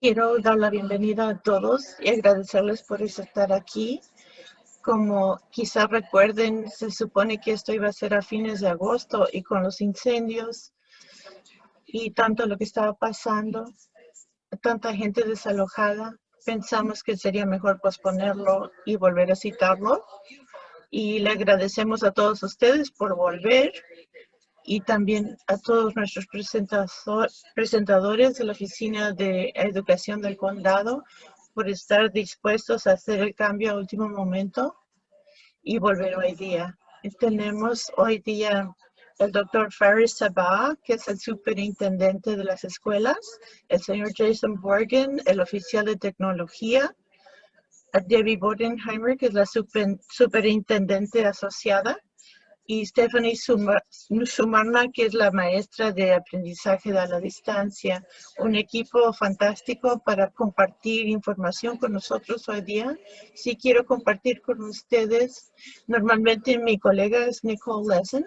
Quiero dar la bienvenida a todos y agradecerles por estar aquí. Como quizá recuerden, se supone que esto iba a ser a fines de agosto y con los incendios y tanto lo que estaba pasando, tanta gente desalojada, pensamos que sería mejor posponerlo y volver a citarlo. Y le agradecemos a todos ustedes por volver y también a todos nuestros presentadores de la Oficina de Educación del Condado por estar dispuestos a hacer el cambio a último momento y volver hoy día. tenemos hoy día el doctor Faris Sabah, que es el superintendente de las escuelas, el señor Jason Borgen, el oficial de tecnología, Debbie Bodenheimer, que es la superintendente asociada, y Stephanie Sumarna, que es la maestra de aprendizaje a la distancia. Un equipo fantástico para compartir información con nosotros hoy día. Sí quiero compartir con ustedes, normalmente mi colega es Nicole Lesson,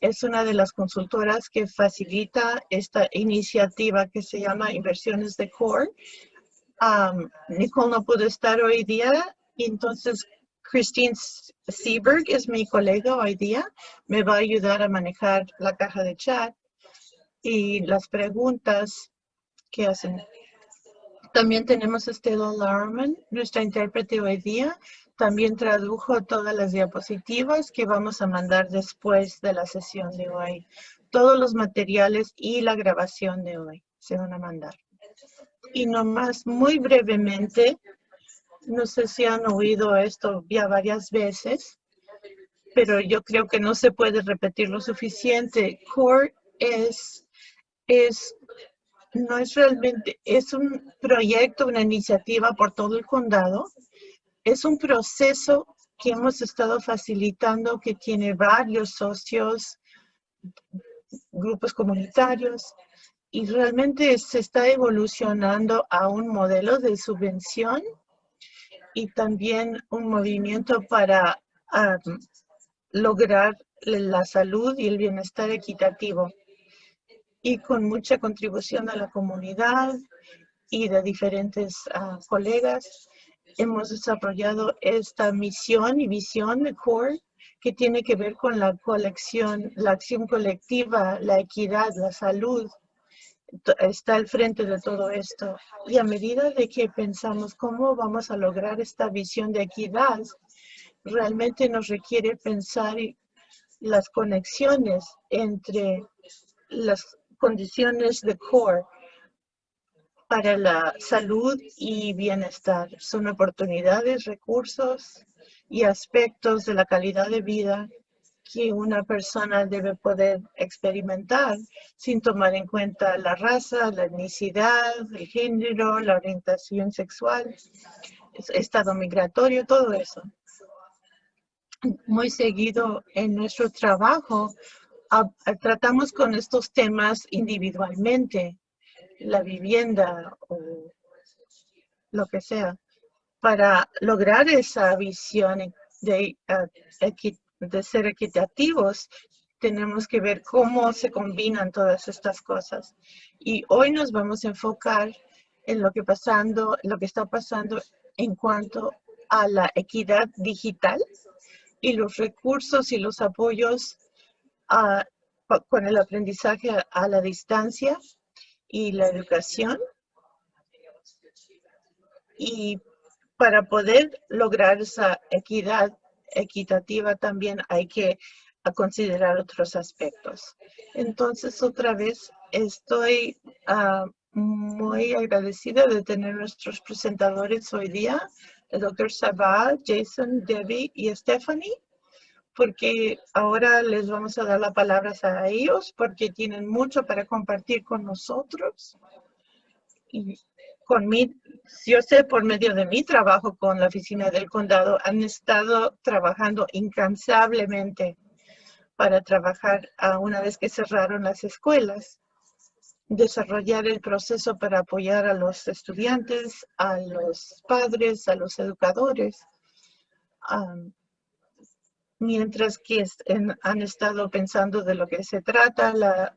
es una de las consultoras que facilita esta iniciativa que se llama Inversiones de Core. Nicole no pudo estar hoy día, entonces Christine Seberg es mi colega hoy día. Me va a ayudar a manejar la caja de chat y las preguntas que hacen. También tenemos a Stella Larman, nuestra intérprete hoy día. También tradujo todas las diapositivas que vamos a mandar después de la sesión de hoy. Todos los materiales y la grabación de hoy se van a mandar. Y nomás muy brevemente, no sé si han oído esto ya varias veces, pero yo creo que no se puede repetir lo suficiente. CORE es, es, no es realmente, es un proyecto, una iniciativa por todo el condado. Es un proceso que hemos estado facilitando que tiene varios socios, grupos comunitarios, y realmente se está evolucionando a un modelo de subvención y también un movimiento para lograr la salud y el bienestar equitativo. Y con mucha contribución a la comunidad y de diferentes ah, colegas, hemos desarrollado esta misión y visión de CORE que tiene que ver con la colección, la acción colectiva, la equidad, la salud, está al frente de todo esto. Y a medida de que pensamos cómo vamos a lograr esta visión de equidad, realmente nos requiere pensar las conexiones entre las condiciones de core para la salud y bienestar. Son oportunidades, recursos y aspectos de la calidad de vida que una persona debe poder experimentar sin tomar en cuenta la raza, la etnicidad, el género, la orientación sexual, estado migratorio, todo eso. Muy seguido en nuestro trabajo tratamos con estos temas individualmente, la vivienda o lo que sea, para lograr esa visión de uh, de ser equitativos, tenemos que ver cómo se combinan todas estas cosas. Y hoy nos vamos a enfocar en lo que, pasando, lo que está pasando en cuanto a la equidad digital y los recursos y los apoyos con el aprendizaje a la distancia y la educación. Y para poder lograr esa equidad equitativa también hay que considerar otros aspectos. Entonces, otra vez, estoy ah, muy agradecida de tener nuestros presentadores hoy día, el doctor Sabah, Jason, Debbie y Stephanie, porque ahora les vamos a dar la palabra a ellos porque tienen mucho para compartir con nosotros. Y con mi, yo sé por medio de mi trabajo con la oficina del condado, han estado trabajando incansablemente para trabajar a una vez que cerraron las escuelas, desarrollar el proceso para apoyar a los estudiantes, a los padres, a los educadores, mientras que han estado pensando de lo que se trata,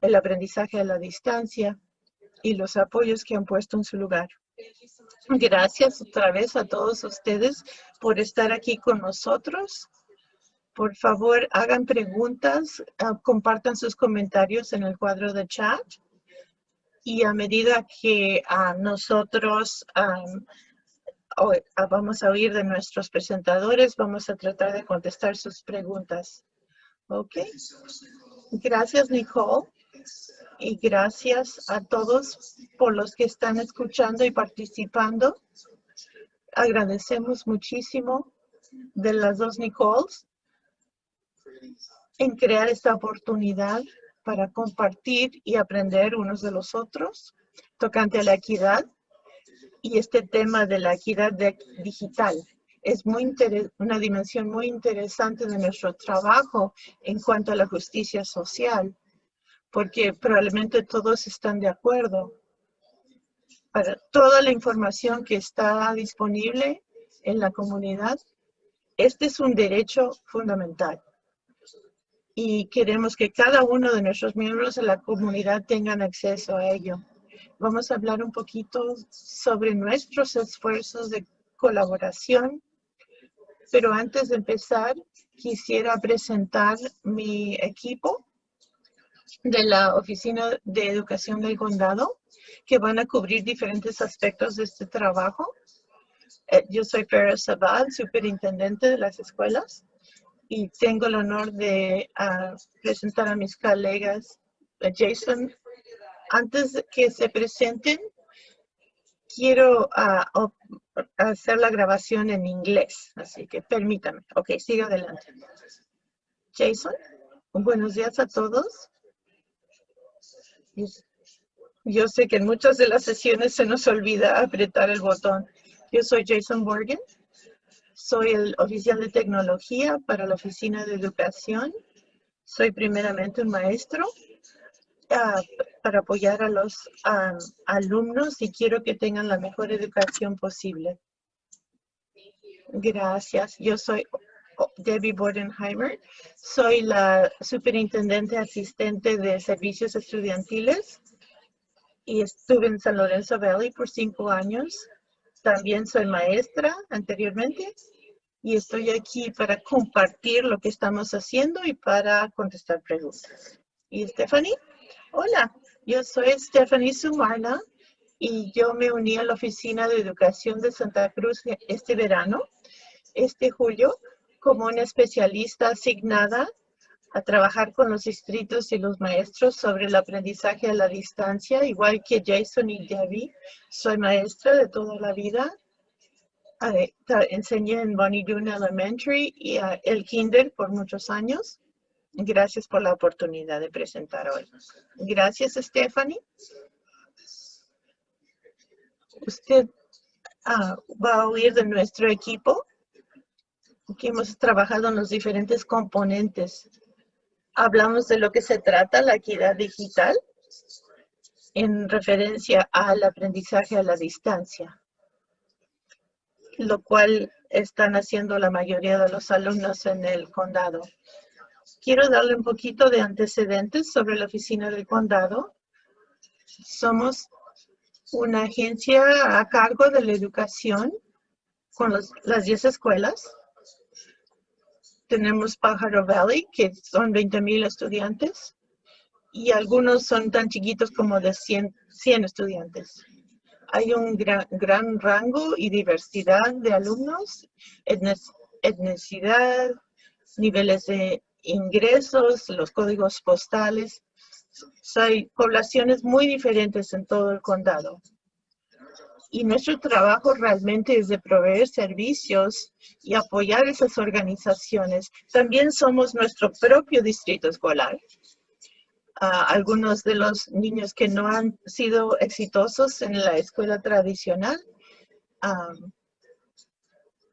el aprendizaje a la distancia y los apoyos que han puesto en su lugar. Gracias otra vez a todos ustedes por estar aquí con nosotros. Por favor, hagan preguntas, ah, compartan sus comentarios en el cuadro de chat. Y a medida que ah, nosotros ah, vamos a oír de nuestros presentadores, vamos a tratar de contestar sus preguntas. Ok. Gracias, Nicole. Y gracias a todos por los que están escuchando y participando. Agradecemos muchísimo de las dos Nicoles en crear esta oportunidad para compartir y aprender unos de los otros tocante a la equidad y este tema de la equidad digital. Es muy una dimensión muy interesante de nuestro trabajo en cuanto a la justicia social, porque probablemente todos están de acuerdo. Para toda la información que está disponible en la comunidad, este es un derecho fundamental. Y queremos que cada uno de nuestros miembros de la comunidad tengan acceso a ello. Vamos a hablar un poquito sobre nuestros esfuerzos de colaboración. Pero antes de empezar, quisiera presentar mi equipo de la Oficina de Educación del Condado, que van a cubrir diferentes aspectos de este trabajo. Eh, yo soy Farah Sabad, superintendente de las escuelas, y tengo el honor de ah, presentar a mis colegas Jason antes que se presenten, quiero ah, hacer la grabación en inglés, así que permítame. Ok, siga adelante. Jason, buenos días a todos. Yo sé que en muchas de las sesiones se nos olvida apretar el botón. Yo soy Jason Morgan. Soy el oficial de tecnología para la Oficina de Educación. Soy primeramente un maestro para apoyar a los alumnos y quiero que tengan la mejor educación posible. Gracias. Yo soy Debbie Bodenheimer. Soy la superintendente asistente de servicios estudiantiles y estuve en San Lorenzo Valley por cinco años. También soy maestra anteriormente y estoy aquí para compartir lo que estamos haciendo y para contestar preguntas. ¿Y Stephanie? Hola, yo soy Stephanie Sumarna y yo me uní a la Oficina de Educación de Santa Cruz este verano, este julio, como una especialista asignada a trabajar con los distritos y los maestros sobre el aprendizaje a la distancia, igual que Jason y Debbie. Soy maestra de toda la vida. Enseñé en Bonnie Doon Elementary y el kinder por muchos años. Gracias por la oportunidad de presentar hoy. Gracias, Stephanie. Usted ah, va a oír de nuestro equipo que hemos trabajado en los diferentes componentes. Hablamos de lo que se trata la equidad digital en referencia al aprendizaje a la distancia, lo cual están haciendo la mayoría de los alumnos en el condado. Quiero darle un poquito de antecedentes sobre la oficina del condado. Somos una agencia a cargo de la educación con las 10 escuelas. Tenemos Pájaro Valley, que son 20 mil estudiantes, y algunos son tan chiquitos como de 100, 100 estudiantes. Hay un gran, gran, rango y diversidad de alumnos, etnicidad, niveles de ingresos, los códigos postales. Hay poblaciones muy diferentes en todo el condado. Y nuestro trabajo realmente es de proveer servicios y apoyar esas organizaciones. También somos nuestro propio distrito escolar. algunos de los niños que no han sido exitosos en la escuela tradicional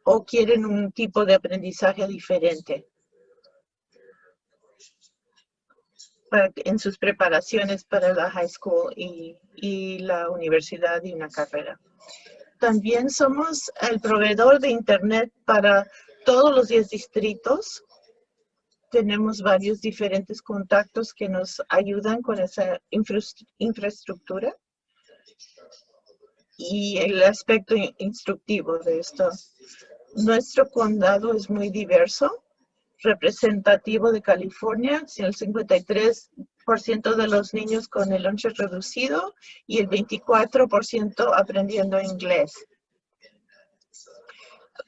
o quieren un tipo de aprendizaje diferente. En sus preparaciones para la high school y, y la universidad y una carrera. También somos el proveedor de Internet para todos los 10 distritos. Tenemos varios diferentes contactos que nos ayudan con esa infraestructura. y el aspecto instructivo de esto. Nuestro condado es muy diverso, representativo de California, el 53% de los niños con el lonche reducido y el 24% aprendiendo inglés.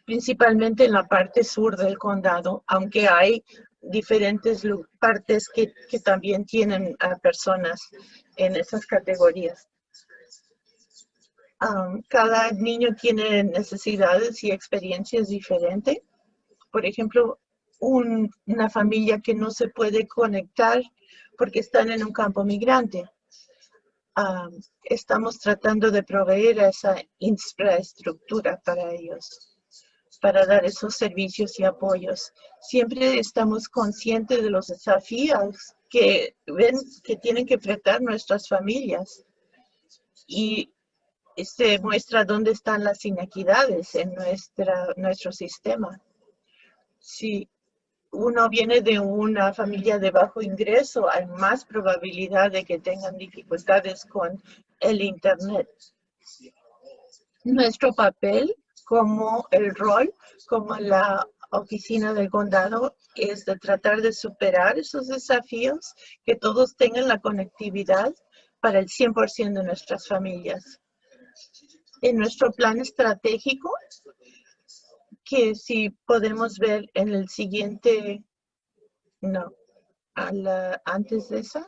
Principalmente en la parte sur del condado, aunque hay diferentes partes que, que también tienen a personas en esas categorías cada niño tiene necesidades y experiencias diferentes. Por ejemplo, una familia que no se puede conectar porque están en un campo migrante. estamos tratando de proveer esa infraestructura para ellos, para dar esos servicios y apoyos. Siempre estamos conscientes de los desafíos que ven que tienen que enfrentar nuestras familias. Y se muestra dónde están las inequidades en nuestra, nuestro sistema. Si uno viene de una familia de bajo ingreso, hay más probabilidad de que tengan dificultades con el Internet. Nuestro papel como el rol, como la oficina del condado, es de tratar de superar esos desafíos, que todos tengan la conectividad para el 100% de nuestras familias en nuestro plan estratégico, que si podemos ver en el siguiente, no, antes de esa.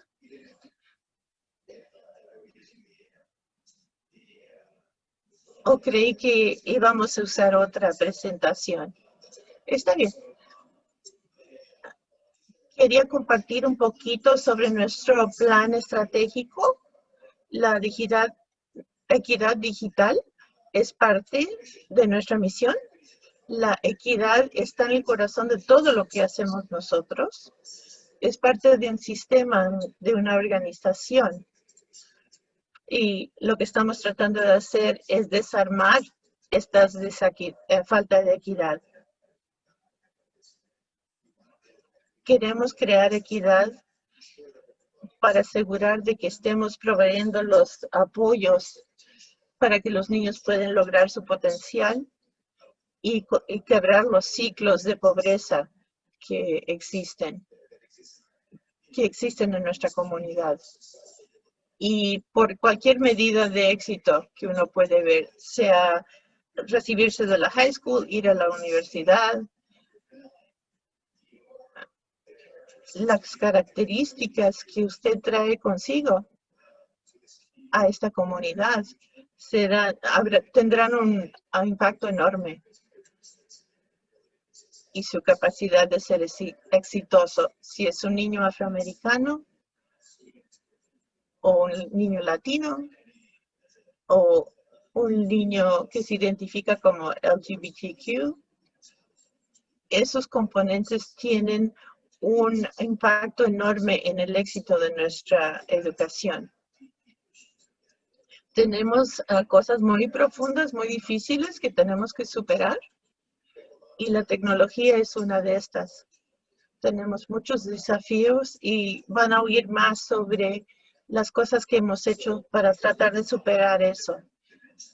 ¿O creí que íbamos a usar otra presentación? Está bien. Quería compartir un poquito sobre nuestro plan estratégico, la digital, equidad digital es parte de nuestra misión. La equidad está en el corazón de todo lo que hacemos nosotros. Es parte de un sistema, de una organización. Y lo que estamos tratando de hacer es desarmar esta eh, falta de equidad. Queremos crear equidad para asegurar de que estemos proveyendo los apoyos para que los niños puedan lograr su potencial y, quebrar los ciclos de pobreza que existen, que existen en nuestra comunidad. Y por cualquier medida de éxito que uno puede ver, sea recibirse de la high school, ir a la universidad, las características que usted trae consigo a esta comunidad tendrán un, impacto enorme y su capacidad de ser exitoso. Si es un niño afroamericano o un niño latino o un niño que se identifica como LGBTQ, esos componentes tienen un impacto enorme en el éxito de nuestra educación tenemos ah, cosas muy profundas, muy difíciles que tenemos que superar y la tecnología es una de estas. Tenemos muchos desafíos y van a oír más sobre las cosas que hemos hecho para tratar de superar eso.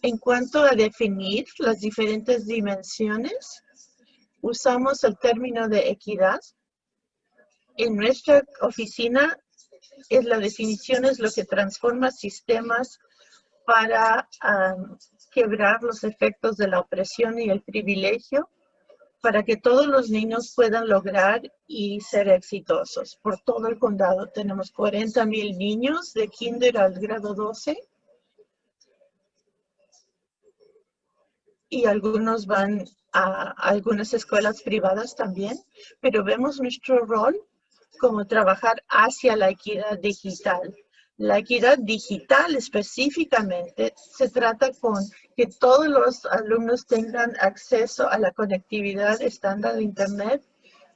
En cuanto a definir las diferentes dimensiones, usamos el término de equidad. En nuestra oficina, es la definición es lo que transforma sistemas para quebrar los efectos de la opresión y el privilegio para que todos los niños puedan lograr y ser exitosos. Por todo el condado tenemos 40 mil niños de kinder al grado 12 y algunos van a algunas escuelas privadas también, pero vemos nuestro rol como trabajar hacia la equidad digital la equidad digital específicamente se trata con que todos los alumnos tengan acceso a la conectividad estándar de Internet,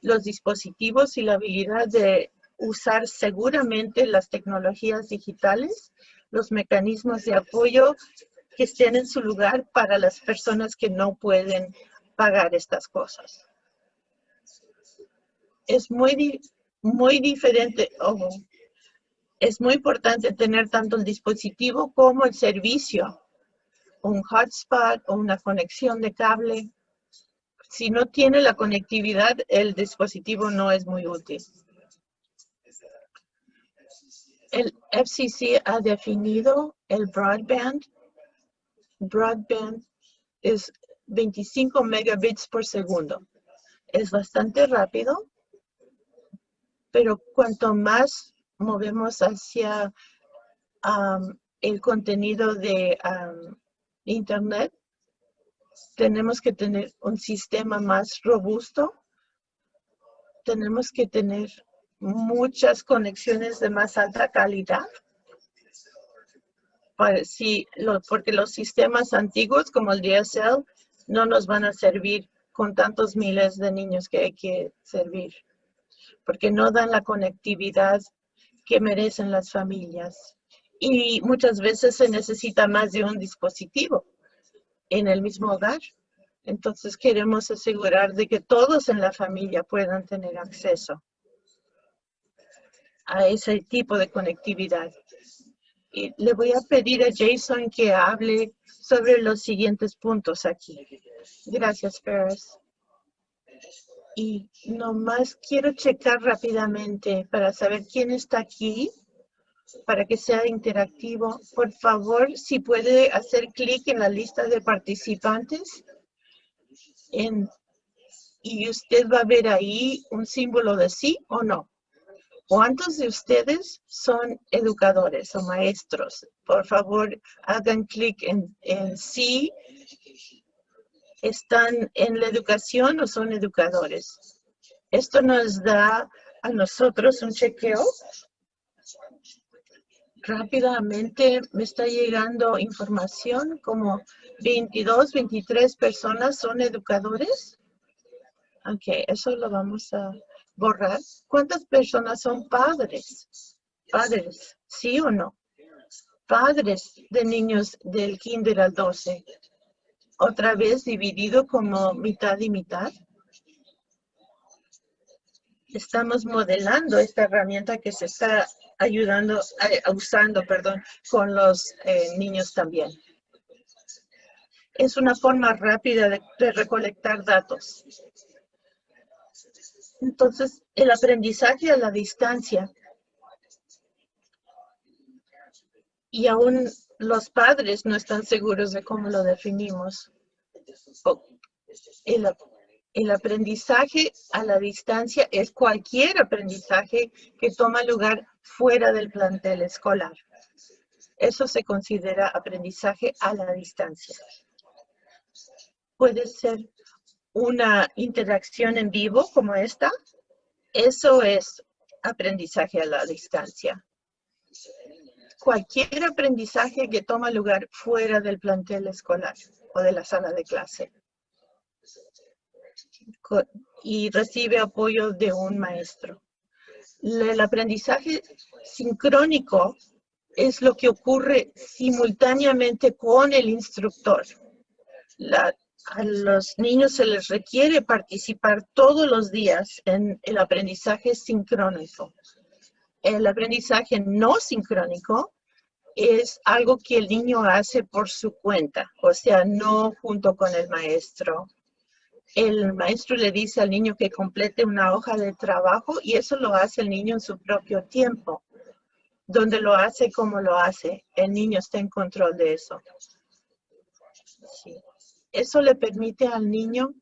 los dispositivos y la habilidad de usar seguramente las tecnologías digitales, los mecanismos de apoyo que estén en su lugar para las personas que no pueden pagar estas cosas. Es muy, muy diferente. Es muy importante tener tanto el dispositivo como el servicio, un hotspot o una conexión de cable. Si no tiene la conectividad, el dispositivo no es muy útil. El FCC ha definido el broadband. Broadband es 25 megabits por segundo. Es bastante rápido, pero cuanto más movemos hacia el contenido de Internet, tenemos que tener un sistema más robusto. Tenemos que tener muchas conexiones de más alta calidad. Para, porque los sistemas antiguos como el DSL no nos van a servir con tantos miles de niños que hay que servir, porque no dan la conectividad que merecen las familias. Y muchas veces se necesita más de un dispositivo en el mismo hogar. Entonces queremos asegurar de que todos en la familia puedan tener acceso a ese tipo de conectividad. Y le voy a pedir a Jason que hable sobre los siguientes puntos aquí. Gracias, Ferris. Y nomás quiero checar rápidamente para saber quién está aquí, para que sea interactivo. Por favor, si puede hacer clic en la lista de participantes y usted va a ver ahí un símbolo de sí o no. ¿Cuántos de ustedes son educadores o maestros? Por favor, hagan clic en, en sí. ¿Están en la educación o son educadores? Esto nos da a nosotros un chequeo. Rápidamente me está llegando información como 22, 23 personas son educadores. Ok, eso lo vamos a borrar. ¿Cuántas personas son padres? Padres, ¿sí o no? Padres de niños del kinder al 12. Otra vez dividido como mitad y mitad. Estamos modelando esta herramienta que se está ayudando, eh, usando, perdón, con los eh, niños también. Es una forma rápida de recolectar datos. Entonces, el aprendizaje a la distancia. Y aún los padres no están seguros de cómo lo definimos. El, el aprendizaje a la distancia es cualquier aprendizaje que toma lugar fuera del plantel escolar. Eso se considera aprendizaje a la distancia. Puede ser una interacción en vivo como esta, eso es aprendizaje a la distancia. Cualquier aprendizaje que toma lugar fuera del plantel escolar o de la sala de clase y recibe apoyo de un maestro. El aprendizaje sincrónico es lo que ocurre simultáneamente con el instructor. A los niños se les requiere participar todos los días en el aprendizaje sincrónico. El aprendizaje no sincrónico es algo que el niño hace por su cuenta, o sea, no junto con el maestro. El maestro le dice al niño que complete una hoja de trabajo y eso lo hace el niño en su propio tiempo. Donde lo hace como lo hace, el niño está en control de eso. Eso le permite al niño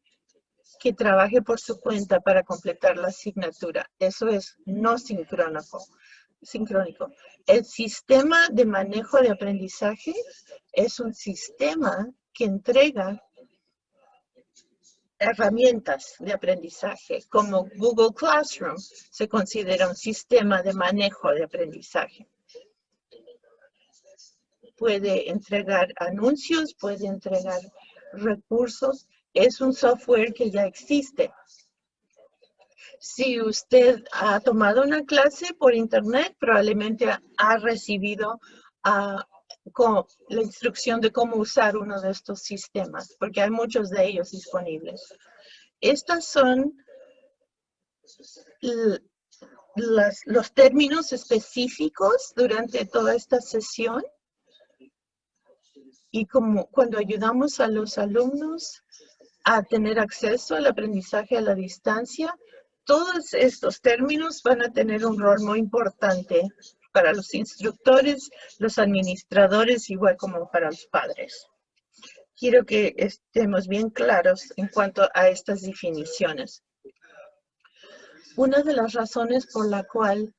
que trabaje por su cuenta para completar la asignatura. Eso es no sincrónico. sincrónico. El sistema de manejo de aprendizaje es un sistema que entrega herramientas de aprendizaje, como Google Classroom se considera un sistema de manejo de aprendizaje. Puede entregar anuncios, puede entregar recursos es un software que ya existe. Si usted ha tomado una clase por internet, probablemente ha recibido ah, la instrucción de cómo usar uno de estos sistemas, porque hay muchos de ellos disponibles. Estas son los términos específicos durante toda esta sesión y como cuando ayudamos a los alumnos a tener acceso al aprendizaje a la distancia, todos estos términos van a tener un rol muy importante para los instructores, los administradores, igual como para los padres. Quiero que estemos bien claros en cuanto a estas definiciones. Una de las razones por la cual,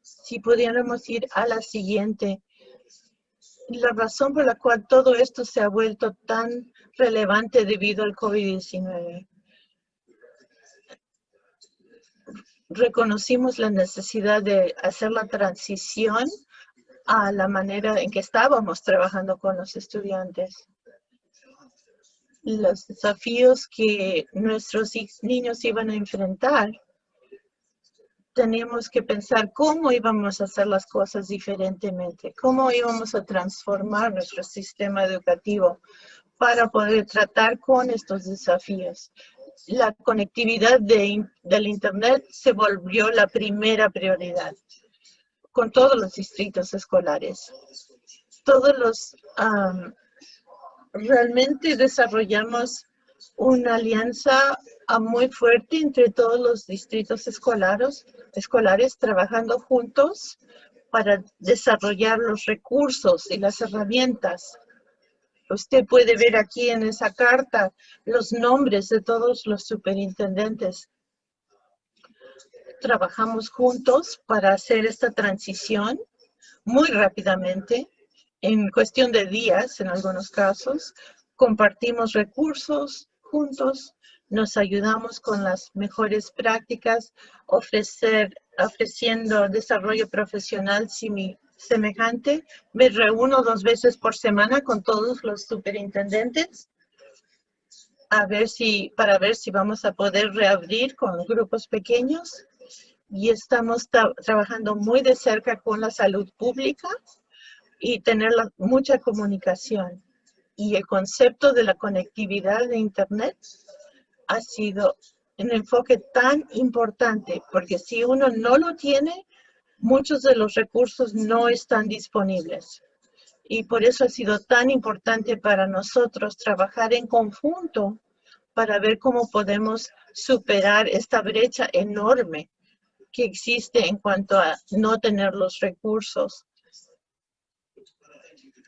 si pudiéramos ir a la siguiente, la razón por la cual todo esto se ha vuelto tan relevante debido al COVID-19. Reconocimos la necesidad de hacer la transición a la manera en que estábamos trabajando con los estudiantes. Los desafíos que nuestros niños iban a enfrentar teníamos que pensar cómo íbamos a hacer las cosas diferentemente, cómo íbamos a transformar nuestro sistema educativo para poder tratar con estos desafíos. La conectividad de, del Internet se volvió la primera prioridad con todos los distritos escolares. Todos los, realmente desarrollamos una alianza muy fuerte entre todos los distritos escolares, escolares trabajando juntos para desarrollar los recursos y las herramientas. Usted puede ver aquí en esa carta los nombres de todos los superintendentes. Trabajamos juntos para hacer esta transición muy rápidamente, en cuestión de días en algunos casos. Compartimos recursos juntos nos ayudamos con las mejores prácticas, ofrecer, ofreciendo desarrollo profesional semejante. Me reúno dos veces por semana con todos los superintendentes a ver si, para ver si vamos a poder reabrir con grupos pequeños. Y estamos trabajando muy de cerca con la salud pública y tener mucha comunicación. Y el concepto de la conectividad de Internet ha sido un enfoque tan importante, porque si uno no lo tiene, muchos de los recursos no están disponibles. Y por eso ha sido tan importante para nosotros trabajar en conjunto para ver cómo podemos superar esta brecha enorme que existe en cuanto a no tener los recursos.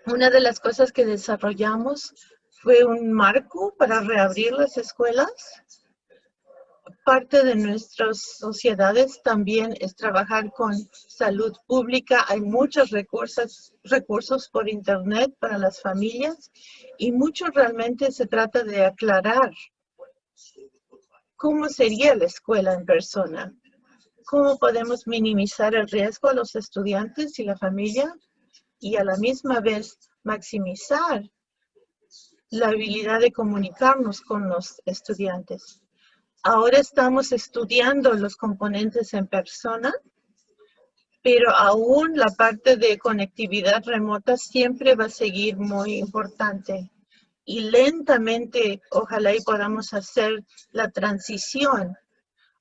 Una de las cosas que desarrollamos fue un marco para reabrir las escuelas. Parte de nuestras sociedades también es trabajar con salud pública. Hay muchos recursos, recursos por internet para las familias y mucho realmente se trata de aclarar cómo sería la escuela en persona. ¿Cómo podemos minimizar el riesgo a los estudiantes y la familia? Y a la misma vez maximizar la habilidad de comunicarnos con los estudiantes. Ahora estamos estudiando los componentes en persona, pero aún la parte de conectividad remota siempre va a seguir muy importante. Y lentamente, ojalá y podamos hacer la transición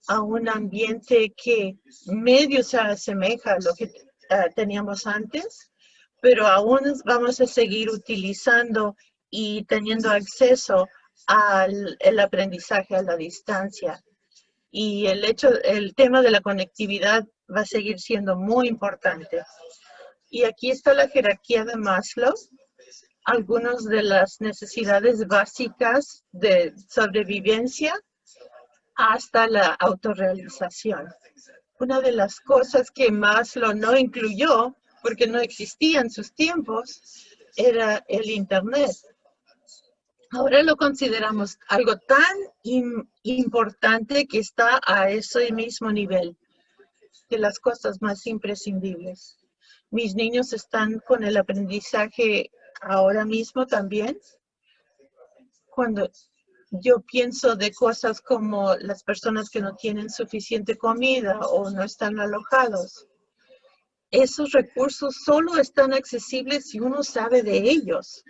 a un ambiente que medio se asemeja a lo que eh, teníamos antes, pero aún vamos a seguir utilizando y teniendo acceso al el aprendizaje a la distancia. Y el hecho, el tema de la conectividad va a seguir siendo muy importante. Y aquí está la jerarquía de Maslow, algunas de las necesidades básicas de sobrevivencia hasta la autorrealización. Una de las cosas que Maslow no incluyó, porque no existía en sus tiempos, era el Internet. Ahora lo consideramos algo tan importante que está a ese mismo nivel de las cosas más imprescindibles. Mis niños están con el aprendizaje ahora mismo también. Cuando yo pienso de cosas como las personas que no tienen suficiente comida o no están alojados, esos recursos solo están accesibles si uno sabe de ellos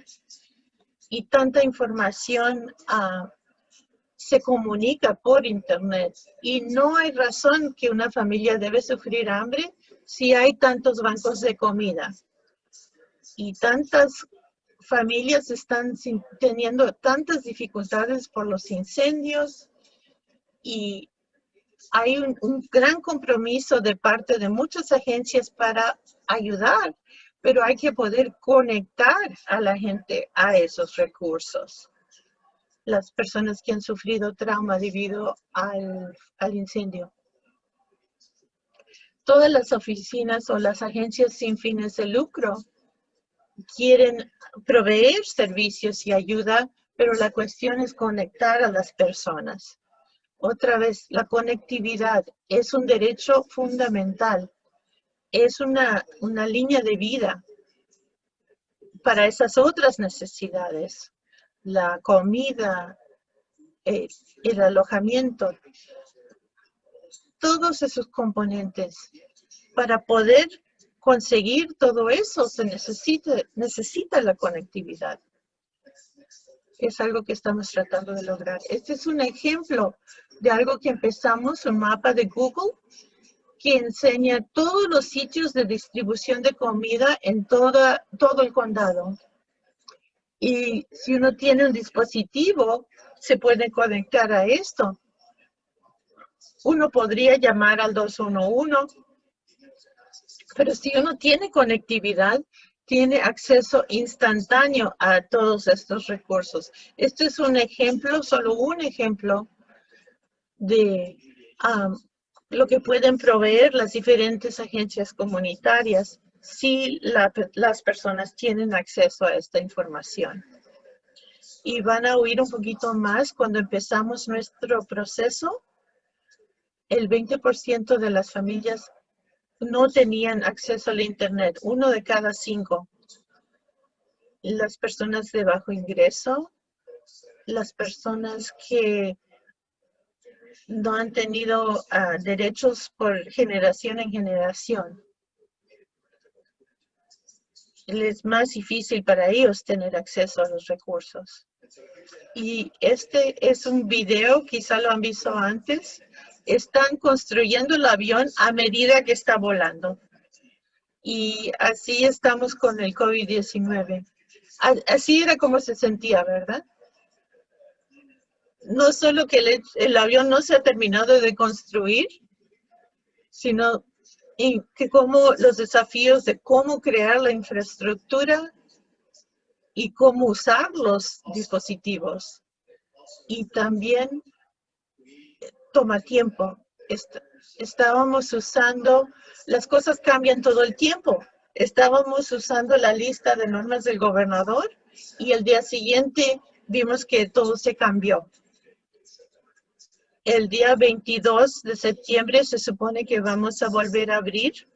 y tanta información uh, se comunica por internet. Y no hay razón que una familia debe sufrir hambre si hay tantos bancos de comida. Y tantas familias están teniendo tantas dificultades por los incendios. Y hay un, gran compromiso de parte de muchas agencias para ayudar, pero hay que poder conectar a la gente a esos recursos. Las personas que han sufrido trauma debido al, incendio. Todas las oficinas o las agencias sin fines de lucro quieren proveer servicios y ayuda, pero la cuestión es conectar a las personas. Otra vez, la conectividad es un derecho fundamental. Es una, una línea de vida para esas otras necesidades. La comida, eh, el alojamiento, todos esos componentes para poder conseguir todo eso se necesita, necesita la conectividad. Es algo que estamos tratando de lograr. Este es un ejemplo de algo que empezamos, un mapa de Google, que enseña todos los sitios de distribución de comida en toda, todo el condado. Y si uno tiene un dispositivo, se puede conectar a esto. Uno podría llamar al 211 pero si uno tiene conectividad, tiene acceso instantáneo a todos estos recursos. Este es un ejemplo, solo un ejemplo de um, lo que pueden proveer las diferentes agencias comunitarias si las personas tienen acceso a esta información. Y van a oír un poquito más cuando empezamos nuestro proceso. El 20% de las familias no tenían acceso al Internet, uno de cada cinco. Las personas de bajo ingreso, las personas que no han tenido ah, derechos por generación en generación. Es más difícil para ellos tener acceso a los recursos. Y este es un video, quizá lo han visto antes, están construyendo el avión a medida que está volando. Y así estamos con el COVID-19. Así era como se sentía, ¿verdad? No solo que el, el, avión no se ha terminado de construir, sino que como los desafíos de cómo crear la infraestructura y cómo usar los dispositivos. Y también toma tiempo. estábamos usando, las cosas cambian todo el tiempo. Estábamos usando la lista de normas del gobernador y el día siguiente vimos que todo se cambió. El día 22 de septiembre se supone que vamos a volver a abrir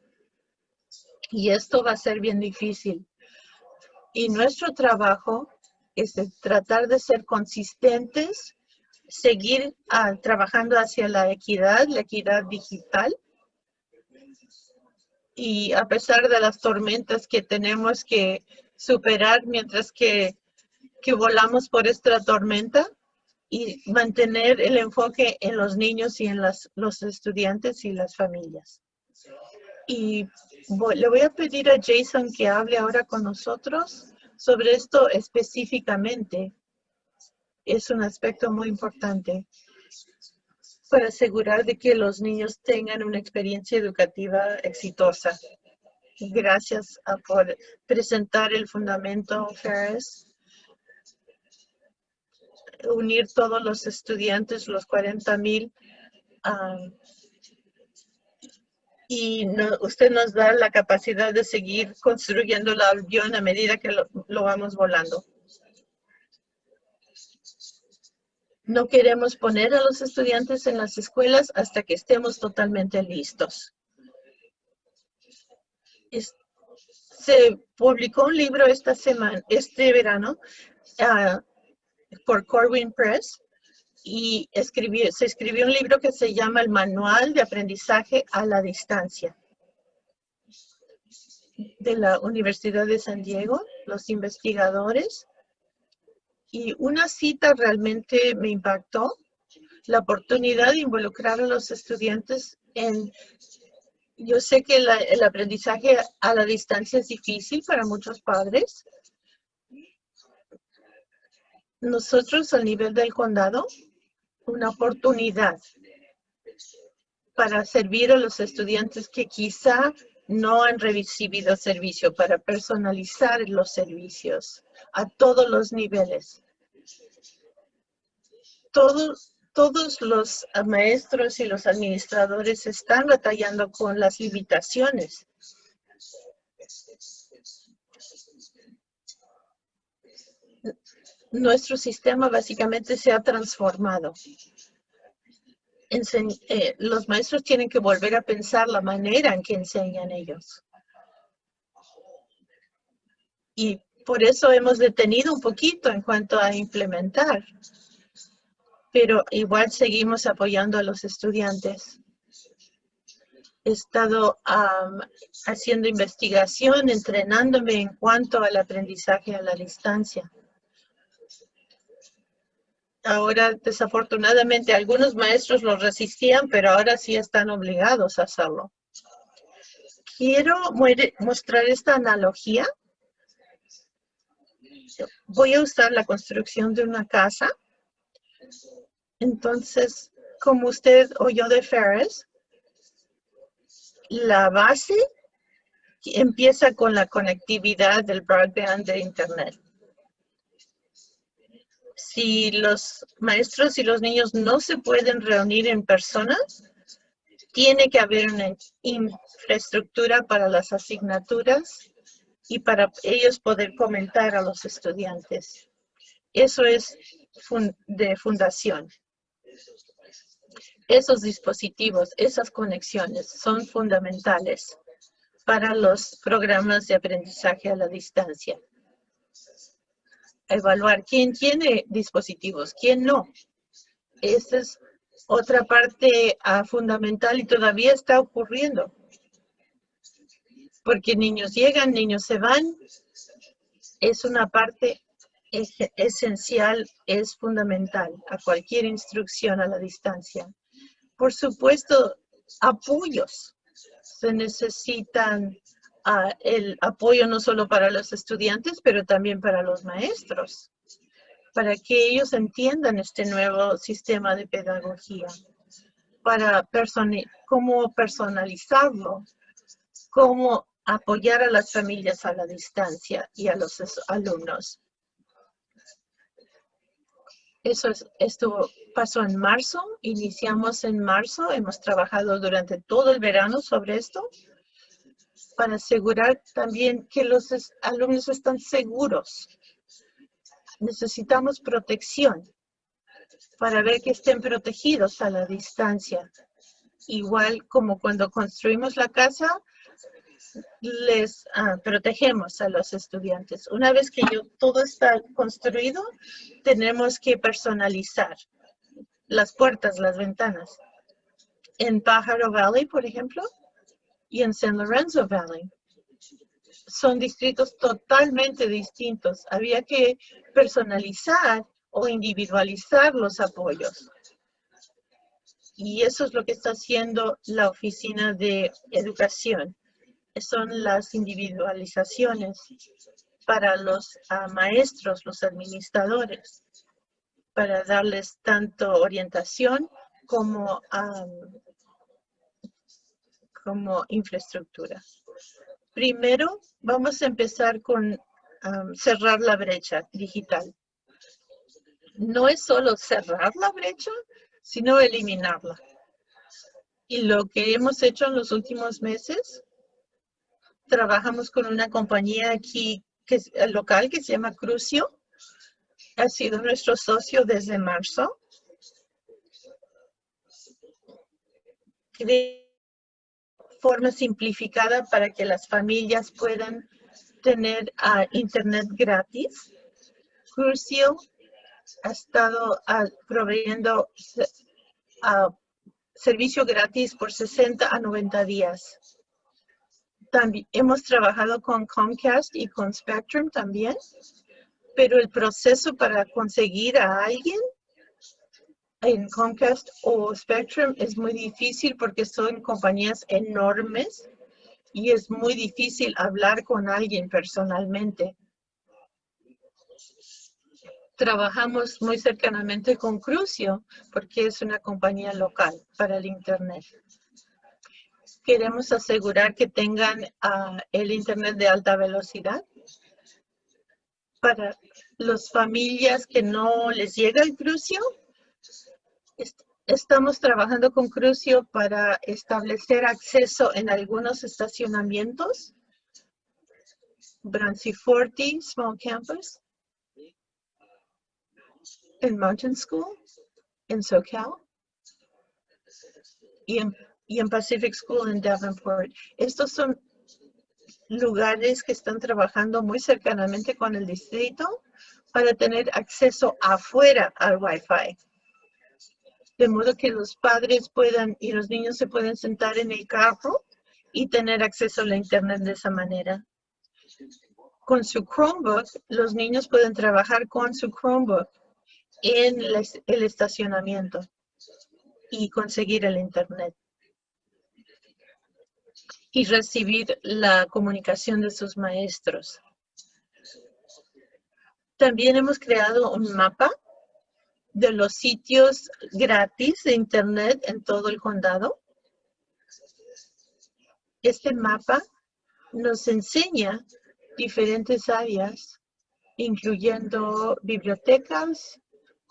y esto va a ser bien difícil. Y nuestro trabajo es tratar de ser consistentes seguir ah, trabajando hacia la equidad, la equidad digital. Y a pesar de las tormentas que tenemos que superar mientras que, que volamos por esta tormenta y mantener el enfoque en los niños y en las, los estudiantes y las familias. Y le voy a pedir a Jason que hable ahora con nosotros sobre esto específicamente es un aspecto muy importante para asegurar de que los niños tengan una experiencia educativa exitosa. Gracias por presentar el fundamento Ferris. Unir todos los estudiantes, los 40 mil. y usted nos da la capacidad de seguir construyendo el avión a medida que lo vamos volando. No queremos poner a los estudiantes en las escuelas hasta que estemos totalmente listos. se publicó un libro esta semana, este verano, ah, por Corwin Press, y se escribió un libro que se llama El Manual de Aprendizaje a la Distancia de la Universidad de San Diego, los investigadores y una cita realmente me impactó. la oportunidad de involucrar a los estudiantes en... Yo sé que el aprendizaje a la distancia es difícil para muchos padres. Nosotros, al nivel del condado, una oportunidad para servir a los estudiantes que quizá no han recibido servicio, para personalizar los servicios a todos los niveles. Todos, todos los maestros y los administradores están batallando con las limitaciones. Nuestro sistema básicamente se ha transformado. Eh, los maestros tienen que volver a pensar la manera en que enseñan ellos. Y por eso hemos detenido un poquito en cuanto a implementar. Pero igual seguimos apoyando a los estudiantes. He estado haciendo investigación, entrenándome en cuanto al aprendizaje a la distancia. Ahora, desafortunadamente, algunos maestros lo resistían, pero ahora sí están obligados a hacerlo. Quiero mostrar esta analogía voy a usar la construcción de una casa. Entonces, como usted oyó de Ferris, la base empieza con la conectividad del broadband de Internet. Si los maestros y los niños no se pueden reunir en persona, tiene que haber una infraestructura para las asignaturas y para ellos poder comentar a los estudiantes. Eso es de fundación. Esos dispositivos, esas conexiones son fundamentales para los programas de aprendizaje a la distancia. Evaluar quién tiene dispositivos, quién no. Esa es otra parte ah, fundamental y todavía está ocurriendo porque niños llegan, niños se van. Es una parte esencial, es fundamental a cualquier instrucción a la distancia. Por supuesto, apoyos. Se necesitan el apoyo no solo para los estudiantes, pero también para los maestros, para que ellos entiendan este nuevo sistema de pedagogía, para cómo personalizarlo, cómo apoyar a las familias a la distancia y a los alumnos. Eso es, esto pasó en marzo, iniciamos en marzo, hemos trabajado durante todo el verano sobre esto para asegurar también que los alumnos están seguros. Necesitamos protección para ver que estén protegidos a la distancia. Igual como cuando construimos la casa, les ah, protegemos a los estudiantes. Una vez que todo está construido, tenemos que personalizar las puertas, las ventanas. En Pájaro Valley, por ejemplo, y en San Lorenzo Valley. Son distritos totalmente distintos. Había que personalizar o individualizar los apoyos. Y eso es lo que está haciendo la Oficina de Educación son las individualizaciones para los maestros, los administradores, para darles tanto orientación como, como infraestructura. Primero, vamos a empezar con cerrar la brecha digital. No es solo cerrar la brecha, sino eliminarla. Y lo que hemos hecho en los últimos meses trabajamos con una compañía aquí que es eh, local que se llama Crucio. Ha sido nuestro socio desde marzo. Forma simplificada para que las familias puedan tener uh, internet gratis. Crucio ha estado uh, proveyendo uh, servicio gratis por 60 a 90 días también hemos trabajado con Comcast y con Spectrum también, pero el proceso para conseguir a alguien en Comcast o Spectrum es muy difícil porque son compañías enormes y es muy difícil hablar con alguien personalmente. Trabajamos muy cercanamente con Crucio porque es una compañía local para el Internet. Queremos asegurar que tengan ah, el Internet de alta velocidad para las familias que no les llega el Crucio Estamos trabajando con Crucio para establecer acceso en algunos estacionamientos. Branciforte Small Campus. En Mountain School. En SoCal. Y en, y en Pacific School en Davenport. Estos son lugares que están trabajando muy cercanamente con el distrito para tener acceso afuera al Wi-Fi de modo que los padres puedan y los niños se pueden sentar en el carro y tener acceso a la internet de esa manera. Con su Chromebook, los niños pueden trabajar con su Chromebook en el estacionamiento y conseguir el internet y recibir la comunicación de sus maestros. También hemos creado un mapa de los sitios gratis de Internet en todo el condado. Este mapa nos enseña diferentes áreas, incluyendo bibliotecas,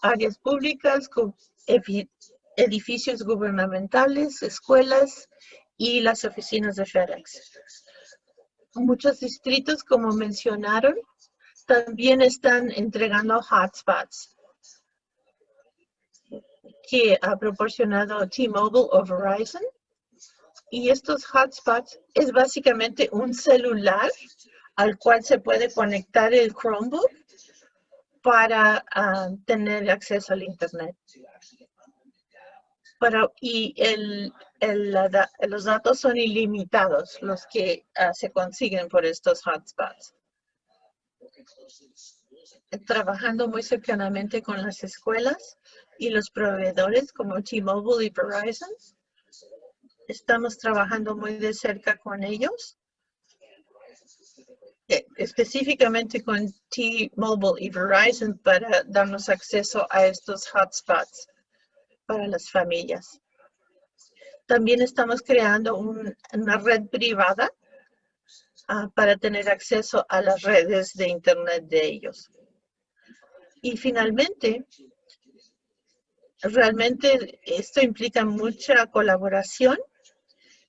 áreas públicas, edificios gubernamentales, escuelas y las oficinas de FedEx. Muchos distritos, como mencionaron, también están entregando hotspots que ha proporcionado T-Mobile o Verizon. Y estos hotspots es básicamente un celular al cual se puede conectar el Chromebook para ah, tener acceso al Internet. y el, los datos son ilimitados, los que ah, se consiguen por estos hotspots trabajando muy cercanamente con las escuelas y los proveedores como T-Mobile y Verizon. Estamos trabajando muy de cerca con ellos, eh, específicamente con T-Mobile y Verizon para darnos acceso a estos hotspots para las familias. También estamos creando una red privada ah, para tener acceso a las redes de Internet de ellos. Y finalmente, realmente esto implica mucha colaboración.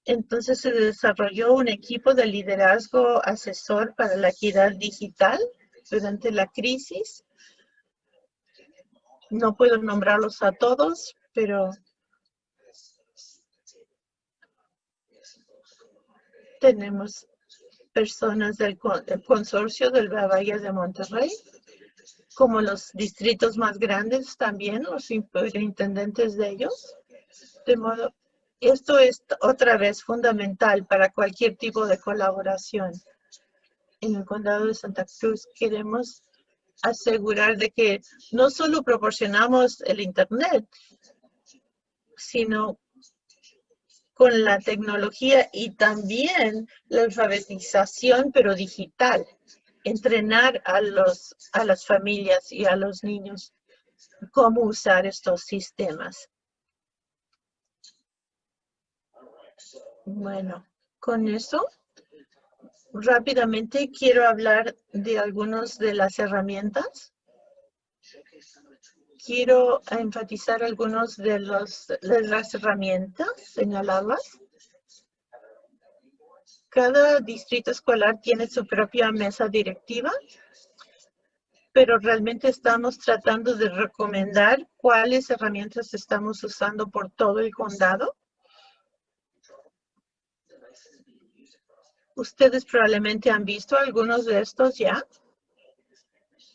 Entonces se desarrolló un equipo de liderazgo asesor para la equidad digital durante la crisis. No puedo nombrarlos a todos, pero tenemos personas del consorcio del Bahía de Monterrey, como los distritos más grandes también, los superintendentes de ellos. De modo, esto es otra vez fundamental para cualquier tipo de colaboración. En el condado de Santa Cruz queremos asegurar de que no solo proporcionamos el Internet, sino con la tecnología y también la alfabetización, pero digital entrenar a, los, a las familias y a los niños cómo usar estos sistemas. Bueno, con eso, rápidamente quiero hablar de algunas de las herramientas. Quiero enfatizar algunas de, los, de las herramientas señaladas cada distrito escolar tiene su propia mesa directiva, pero realmente estamos tratando de recomendar cuáles herramientas estamos usando por todo el condado. Ustedes probablemente han visto algunos de estos ya,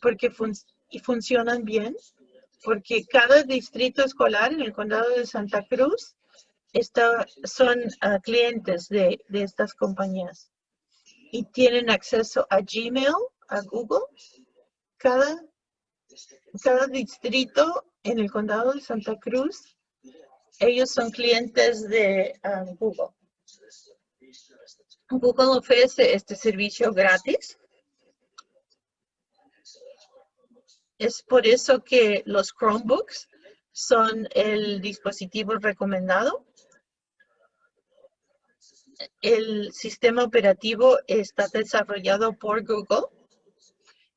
porque y funcionan bien, porque cada distrito escolar en el condado de Santa Cruz son ah, clientes de, estas compañías y tienen acceso a Gmail, a Google. Cada, cada distrito en el condado de Santa Cruz, ellos son clientes de um, Google. Google ofrece este servicio gratis. Es por eso que los Chromebooks son el dispositivo recomendado. El sistema operativo está desarrollado por Google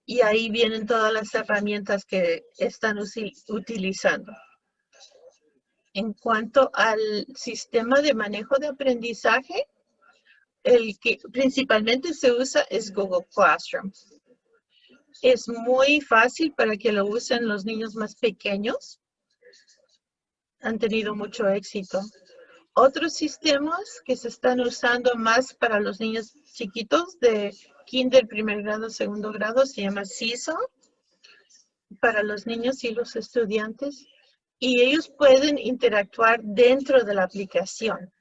y ahí vienen todas las herramientas que están utilizando. En cuanto al sistema de manejo de aprendizaje, el que principalmente se usa es Google Classroom. Es muy fácil para que lo usen los niños más pequeños. Han tenido mucho éxito. Otros sistemas que se están usando más para los niños chiquitos de kinder, primer grado, segundo grado, se llama CISO, para los niños y los estudiantes. Y ellos pueden interactuar dentro de la aplicación.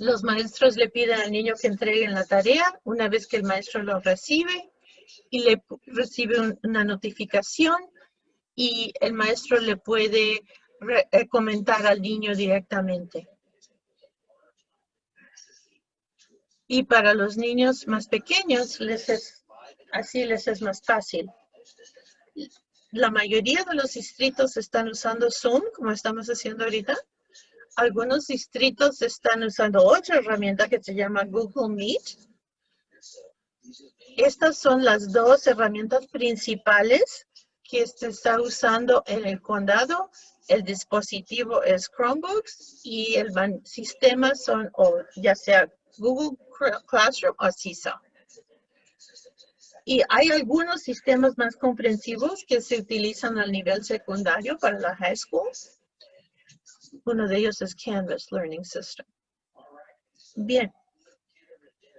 Los maestros le piden al niño que entreguen la tarea una vez que el maestro lo recibe y le recibe una notificación y el maestro le puede comentar al niño directamente. Y para los niños más pequeños, les es, así les es más fácil. La mayoría de los distritos están usando Zoom, como estamos haciendo ahorita. Algunos distritos están usando otra herramienta que se llama Google Meet. Estas son las dos herramientas principales que se está usando en el condado el dispositivo es Chromebooks y el sistema son o ya sea Google Classroom o CISA. Y hay algunos sistemas más comprensivos que se utilizan al nivel secundario para la high school. Uno de ellos es Canvas Learning System. Bien.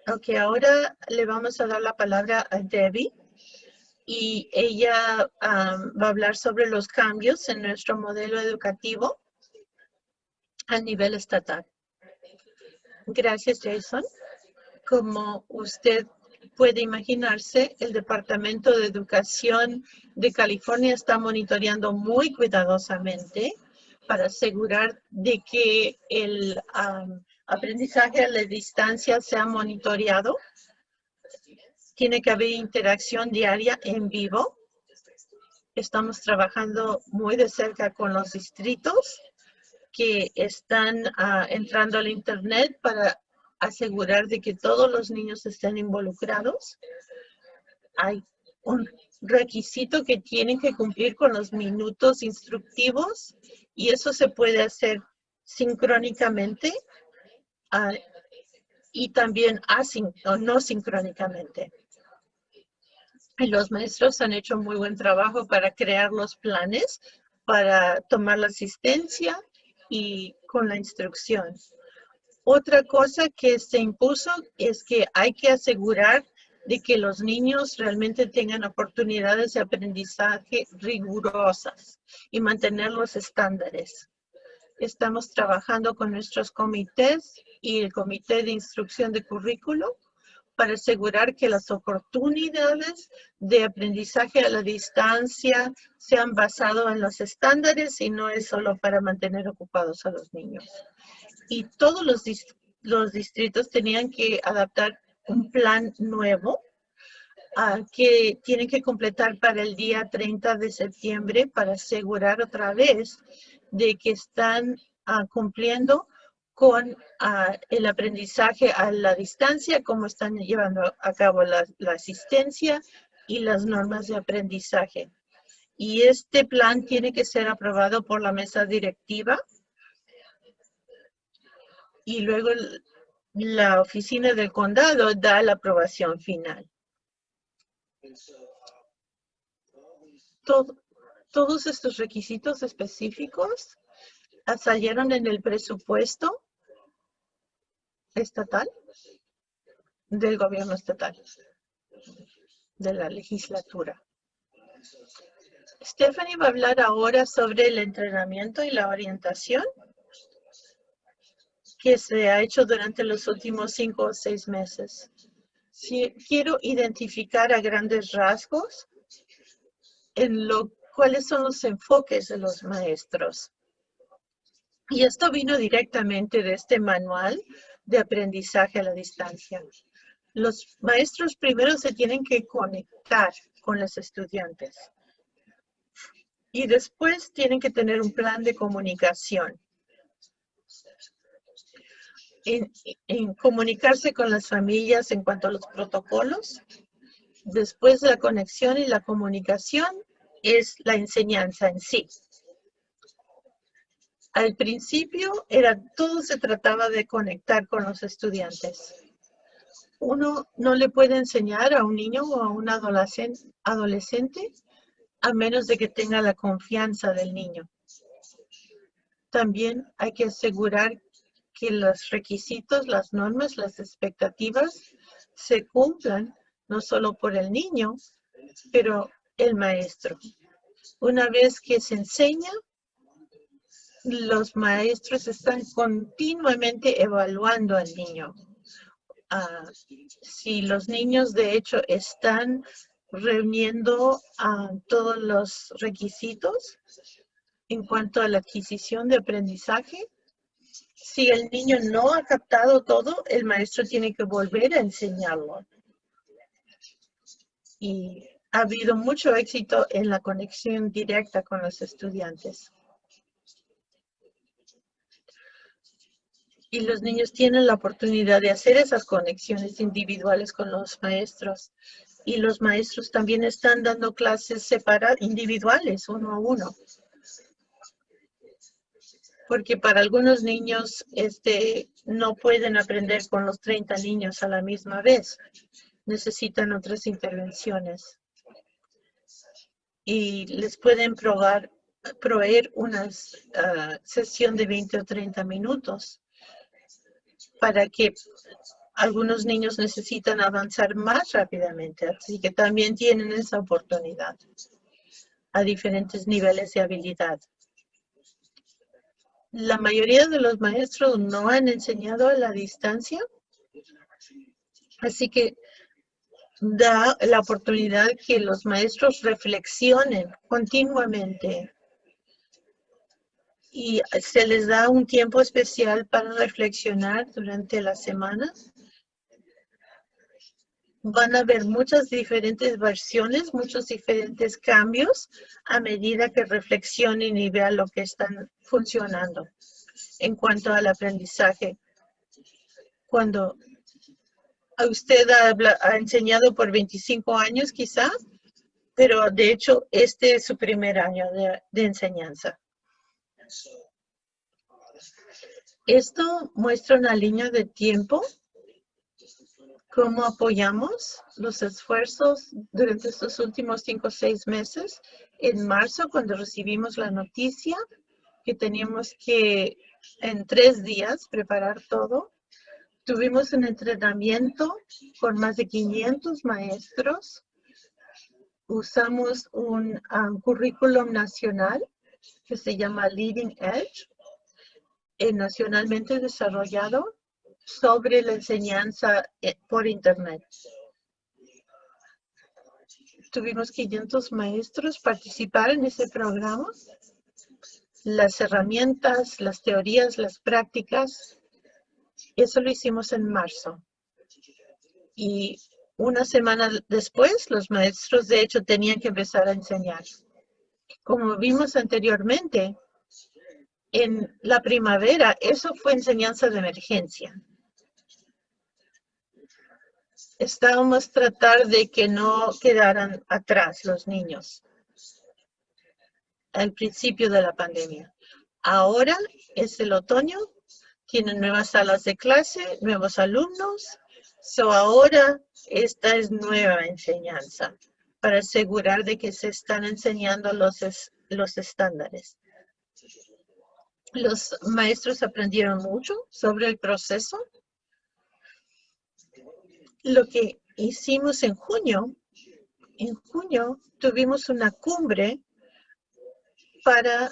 Ok, ahora le vamos a dar la palabra a Debbie y ella va a hablar sobre los cambios en nuestro modelo educativo a nivel estatal. Gracias, Jason. Como usted puede imaginarse, el Departamento de Educación de California está monitoreando muy cuidadosamente para asegurar de que el aprendizaje a la distancia sea monitoreado tiene que haber interacción diaria en vivo. Estamos trabajando muy de cerca con los distritos que están ah, entrando al Internet para asegurar de que todos los niños estén involucrados. Hay un requisito que tienen que cumplir con los minutos instructivos y eso se puede hacer sincrónicamente ah, y también o no sincrónicamente. Los maestros han hecho muy buen trabajo para crear los planes, para tomar la asistencia y con la instrucción. Otra cosa que se impuso es que hay que asegurar de que los niños realmente tengan oportunidades de aprendizaje rigurosas y mantener los estándares. Estamos trabajando con nuestros comités y el comité de instrucción de currículo para asegurar que las oportunidades de aprendizaje a la distancia sean basadas en los estándares y no es solo para mantener ocupados a los niños. Y todos los, distritos tenían que adaptar un plan nuevo uh, que tienen que completar para el día 30 de septiembre para asegurar otra vez de que están uh, cumpliendo con ah, el aprendizaje a la distancia, cómo están llevando a cabo la, asistencia y las normas de aprendizaje. Y este plan tiene que ser aprobado por la mesa directiva y luego la oficina del condado da la aprobación final. todos estos requisitos específicos salieron en el presupuesto estatal del gobierno estatal, de la legislatura. Stephanie va a hablar ahora sobre el entrenamiento y la orientación que se ha hecho durante los últimos cinco o seis meses. Si quiero identificar a grandes rasgos en lo cuáles son los enfoques de los maestros. Y esto vino directamente de este manual de aprendizaje a la distancia. Los maestros primero se tienen que conectar con los estudiantes y después tienen que tener un plan de comunicación. En, comunicarse con las familias en cuanto a los protocolos. Después la conexión y la comunicación es la enseñanza en sí. Al principio era todo se trataba de conectar con los estudiantes. Uno no le puede enseñar a un niño o a un adolescente a menos de que tenga la confianza del niño. También hay que asegurar que los requisitos, las normas, las expectativas se cumplan no solo por el niño, pero el maestro. Una vez que se enseña, los maestros están continuamente evaluando al niño. Ah, si los niños de hecho están reuniendo a todos los requisitos en cuanto a la adquisición de aprendizaje, si el niño no ha captado todo, el maestro tiene que volver a enseñarlo. Y ha habido mucho éxito en la conexión directa con los estudiantes. Y los niños tienen la oportunidad de hacer esas conexiones individuales con los maestros. Y los maestros también están dando clases separadas, individuales, uno a uno. Porque para algunos niños este, no pueden aprender con los 30 niños a la misma vez. Necesitan otras intervenciones y les pueden probar, proveer una ah, sesión de 20 o 30 minutos para que algunos niños necesitan avanzar más rápidamente. Así que también tienen esa oportunidad a diferentes niveles de habilidad. La mayoría de los maestros no han enseñado a la distancia. Así que da la oportunidad que los maestros reflexionen continuamente y se les da un tiempo especial para reflexionar durante la semana. Van a haber muchas diferentes versiones, muchos diferentes cambios a medida que reflexionen y vean lo que están funcionando en cuanto al aprendizaje. Cuando usted ha, enseñado por 25 años quizá, pero de hecho este es su primer año de enseñanza. Esto muestra una línea de tiempo, cómo apoyamos los esfuerzos durante estos últimos cinco o seis meses. En marzo, cuando recibimos la noticia que teníamos que en tres días preparar todo, Tuvimos un entrenamiento con más de 500 maestros. Usamos un um, currículum nacional que se llama Leading Edge, eh, nacionalmente desarrollado sobre la enseñanza eh, por Internet. Tuvimos 500 maestros participar en ese programa. Las herramientas, las teorías, las prácticas eso lo hicimos en marzo. Y una semana después, los maestros de hecho tenían que empezar a enseñar. Como vimos anteriormente, en la primavera, eso fue enseñanza de emergencia. Estábamos tratar de que no quedaran atrás los niños al principio de la pandemia. Ahora es el otoño tienen nuevas salas de clase, nuevos alumnos. So ahora esta es nueva enseñanza para asegurar de que se están enseñando los, los estándares. Los maestros aprendieron mucho sobre el proceso. Lo que hicimos en junio, en junio tuvimos una cumbre para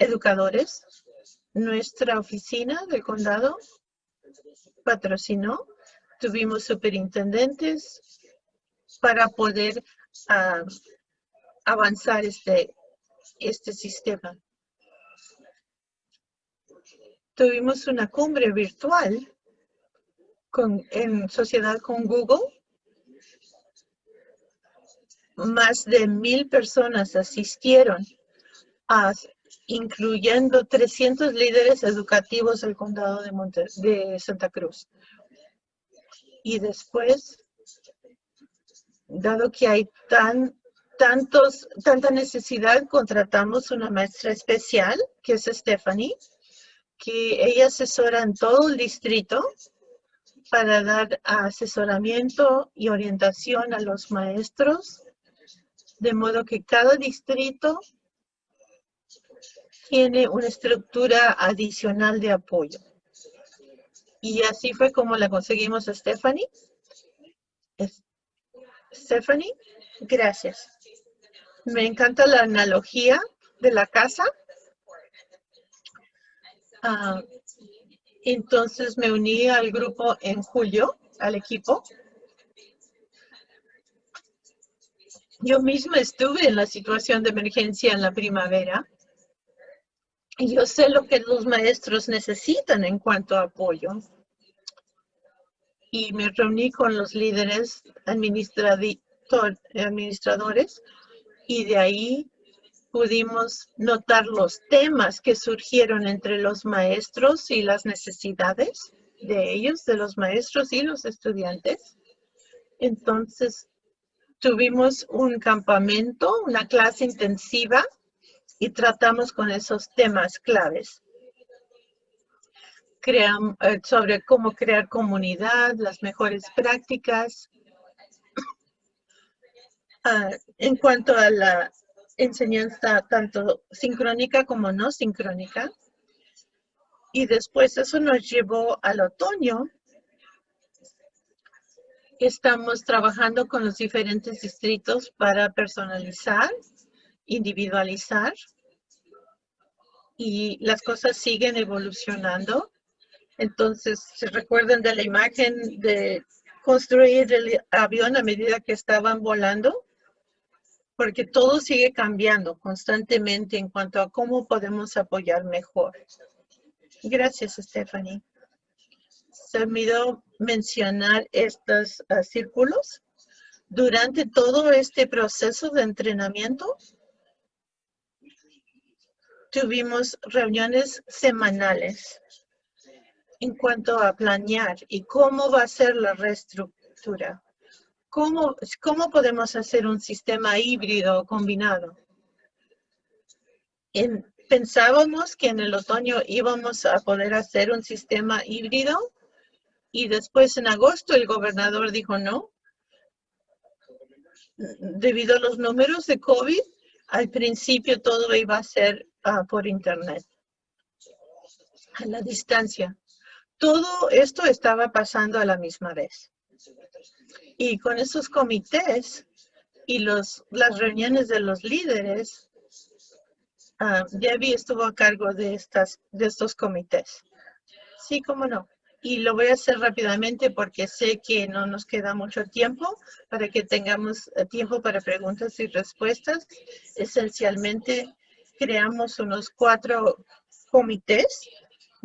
educadores nuestra oficina del condado patrocinó. Tuvimos superintendentes para poder ah, avanzar este, este sistema. Tuvimos una cumbre virtual con, en sociedad con Google. Más de mil personas asistieron, a, incluyendo 300 líderes educativos del condado de, de Santa Cruz. Y después, dado que hay tan tantos, tanta necesidad, contratamos una maestra especial, que es Stephanie, que ella asesora en todo el distrito para dar asesoramiento y orientación a los maestros, de modo que cada distrito tiene una estructura adicional de apoyo. Y así fue como la conseguimos a Stephanie. Stephanie, gracias. Me encanta la analogía de la casa. Ah, entonces me uní al grupo en julio, al equipo. Yo misma estuve en la situación de emergencia en la primavera. Y yo sé lo que los maestros necesitan en cuanto a apoyo. Y me reuní con los líderes administradores y de ahí pudimos notar los temas que surgieron entre los maestros y las necesidades de ellos, de los maestros y los estudiantes. Entonces, tuvimos un campamento, una clase intensiva y tratamos con esos temas claves. Eh, sobre cómo crear comunidad, las mejores prácticas, Ah, en cuanto a la enseñanza tanto sincrónica como no sincrónica. Y después eso nos llevó al otoño. Estamos trabajando con los diferentes distritos para personalizar, individualizar. Y las cosas siguen evolucionando. Entonces, se recuerdan de la imagen de construir el avión a medida que estaban volando porque todo sigue cambiando constantemente en cuanto a cómo podemos apoyar mejor. Gracias, Stephanie. Se olvidó mencionar estos ah, círculos. Durante todo este proceso de entrenamiento, tuvimos reuniones semanales en cuanto a planear y cómo va a ser la reestructura. ¿Cómo, ¿Cómo podemos hacer un sistema híbrido combinado? pensábamos que en el otoño íbamos a poder hacer un sistema híbrido y después en agosto el gobernador dijo no. Debido a los números de COVID, al principio todo iba a ser ah, por internet, a la distancia. Todo esto estaba pasando a la misma vez. Y con esos comités y los, las reuniones de los líderes, uh, Debbie estuvo a cargo de, estas, de estos comités. Sí, cómo no. Y lo voy a hacer rápidamente porque sé que no nos queda mucho tiempo para que tengamos eh, tiempo para preguntas y respuestas. Esencialmente, creamos unos cuatro comités.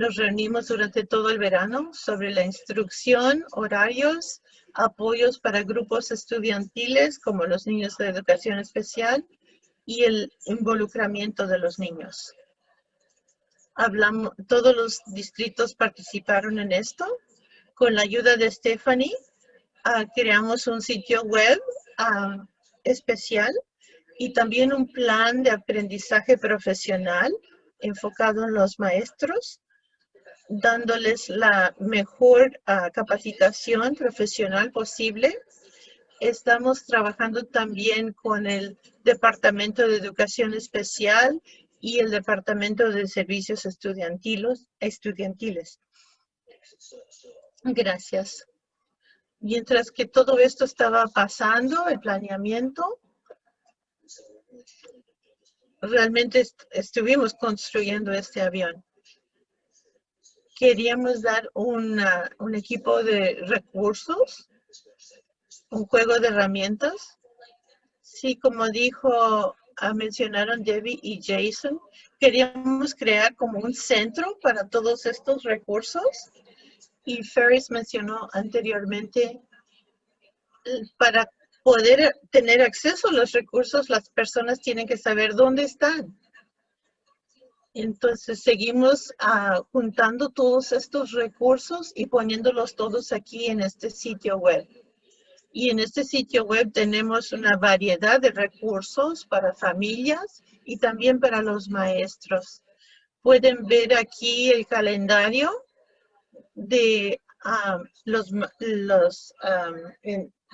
Nos reunimos durante todo el verano sobre la instrucción, horarios, apoyos para grupos estudiantiles como los niños de educación especial y el involucramiento de los niños. Hablamos, todos los distritos participaron en esto. Con la ayuda de Stephanie, ah, creamos un sitio web ah, especial y también un plan de aprendizaje profesional enfocado en los maestros dándoles la mejor ah, capacitación profesional posible. Estamos trabajando también con el Departamento de Educación Especial y el Departamento de Servicios estudiantiles. Gracias. Mientras que todo esto estaba pasando, el planeamiento, realmente estuvimos construyendo este avión queríamos dar un equipo de recursos, un juego de herramientas. Sí, como dijo ah, mencionaron Debbie y Jason, queríamos crear como un centro para todos estos recursos. Y Ferris mencionó anteriormente, para poder tener acceso a los recursos, las personas tienen que saber dónde están. Entonces seguimos ah, juntando todos estos recursos y poniéndolos todos aquí en este sitio web. Y en este sitio web tenemos una variedad de recursos para familias y también para los maestros. Pueden ver aquí el calendario de ah, los, ah,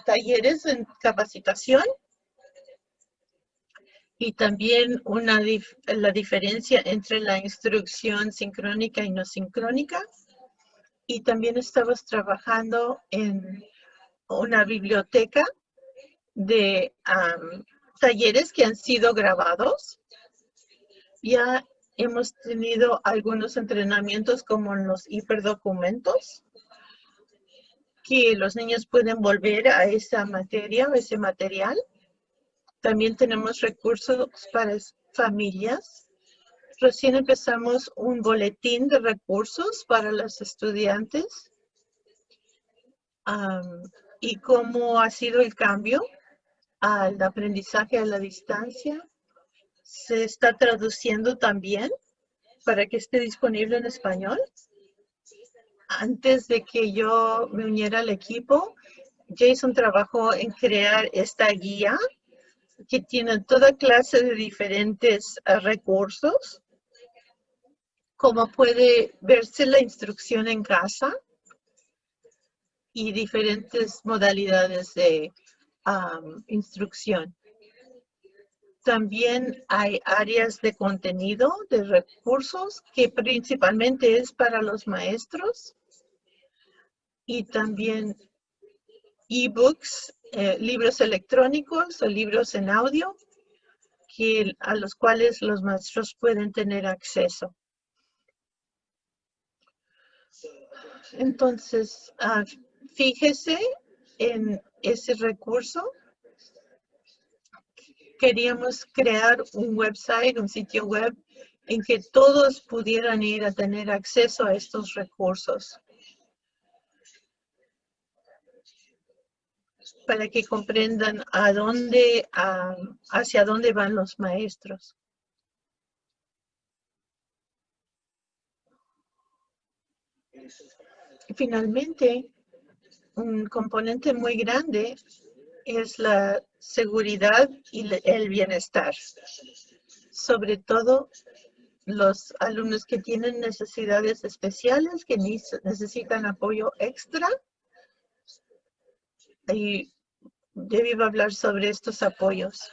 talleres en capacitación y también una la diferencia entre la instrucción sincrónica y no sincrónica. Y también estamos trabajando en una biblioteca de talleres que han sido grabados. Ya hemos tenido algunos entrenamientos como en los hiperdocumentos, que los niños pueden volver a esa materia o ese material también tenemos recursos para familias. Recién empezamos un boletín de recursos para los estudiantes. y cómo ha sido el cambio al aprendizaje a la distancia. Se está traduciendo también para que esté disponible en español. Antes de que yo me uniera al equipo, Jason trabajó en crear esta guía que tienen toda clase de diferentes eh, recursos, como puede verse la instrucción en casa y diferentes modalidades de instrucción. También hay áreas de contenido, de recursos, que principalmente es para los maestros. Y también ebooks eh, libros electrónicos o libros en audio que, a los cuales los maestros pueden tener acceso. Entonces, ah, fíjese en ese recurso. Queríamos crear un website, un sitio web en que todos pudieran ir a tener acceso a estos recursos. Para que comprendan a dónde, hacia dónde van los maestros. Finalmente, un componente muy grande es la seguridad y el bienestar. Sobre todo los alumnos que tienen necesidades especiales, que necesitan apoyo extra y A hablar sobre estos apoyos.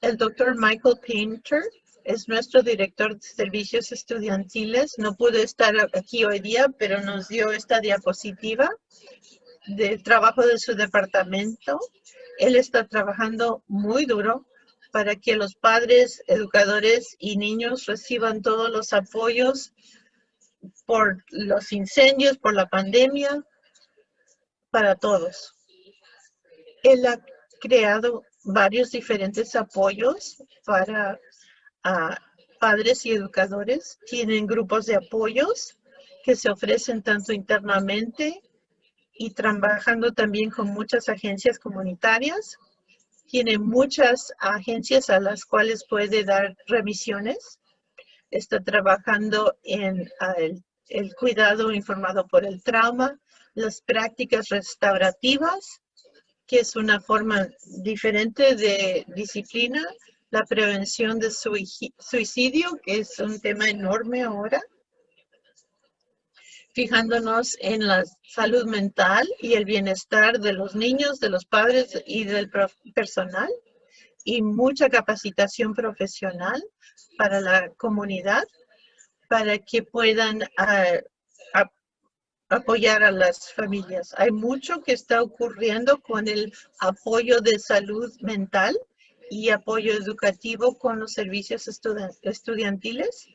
El doctor Michael Painter es nuestro director de servicios estudiantiles. No pudo estar aquí hoy día, pero nos dio esta diapositiva del trabajo de su departamento. Él está trabajando muy duro para que los padres, educadores y niños reciban todos los apoyos por los incendios, por la pandemia, para todos. Él ha creado varios diferentes apoyos para padres y educadores. Tienen grupos de apoyos que se ofrecen tanto internamente y trabajando también con muchas agencias comunitarias. Tiene muchas agencias a las cuales puede dar remisiones. Está trabajando en el cuidado informado por el trauma, las prácticas restaurativas, que es una forma diferente de disciplina, la prevención de suicidio, que es un tema enorme ahora, fijándonos en la salud mental y el bienestar de los niños, de los padres y del personal, y mucha capacitación profesional para la comunidad, para que puedan ah, apoyar a las familias. Hay mucho que está ocurriendo con el apoyo de salud mental y apoyo educativo con los servicios estudiantiles.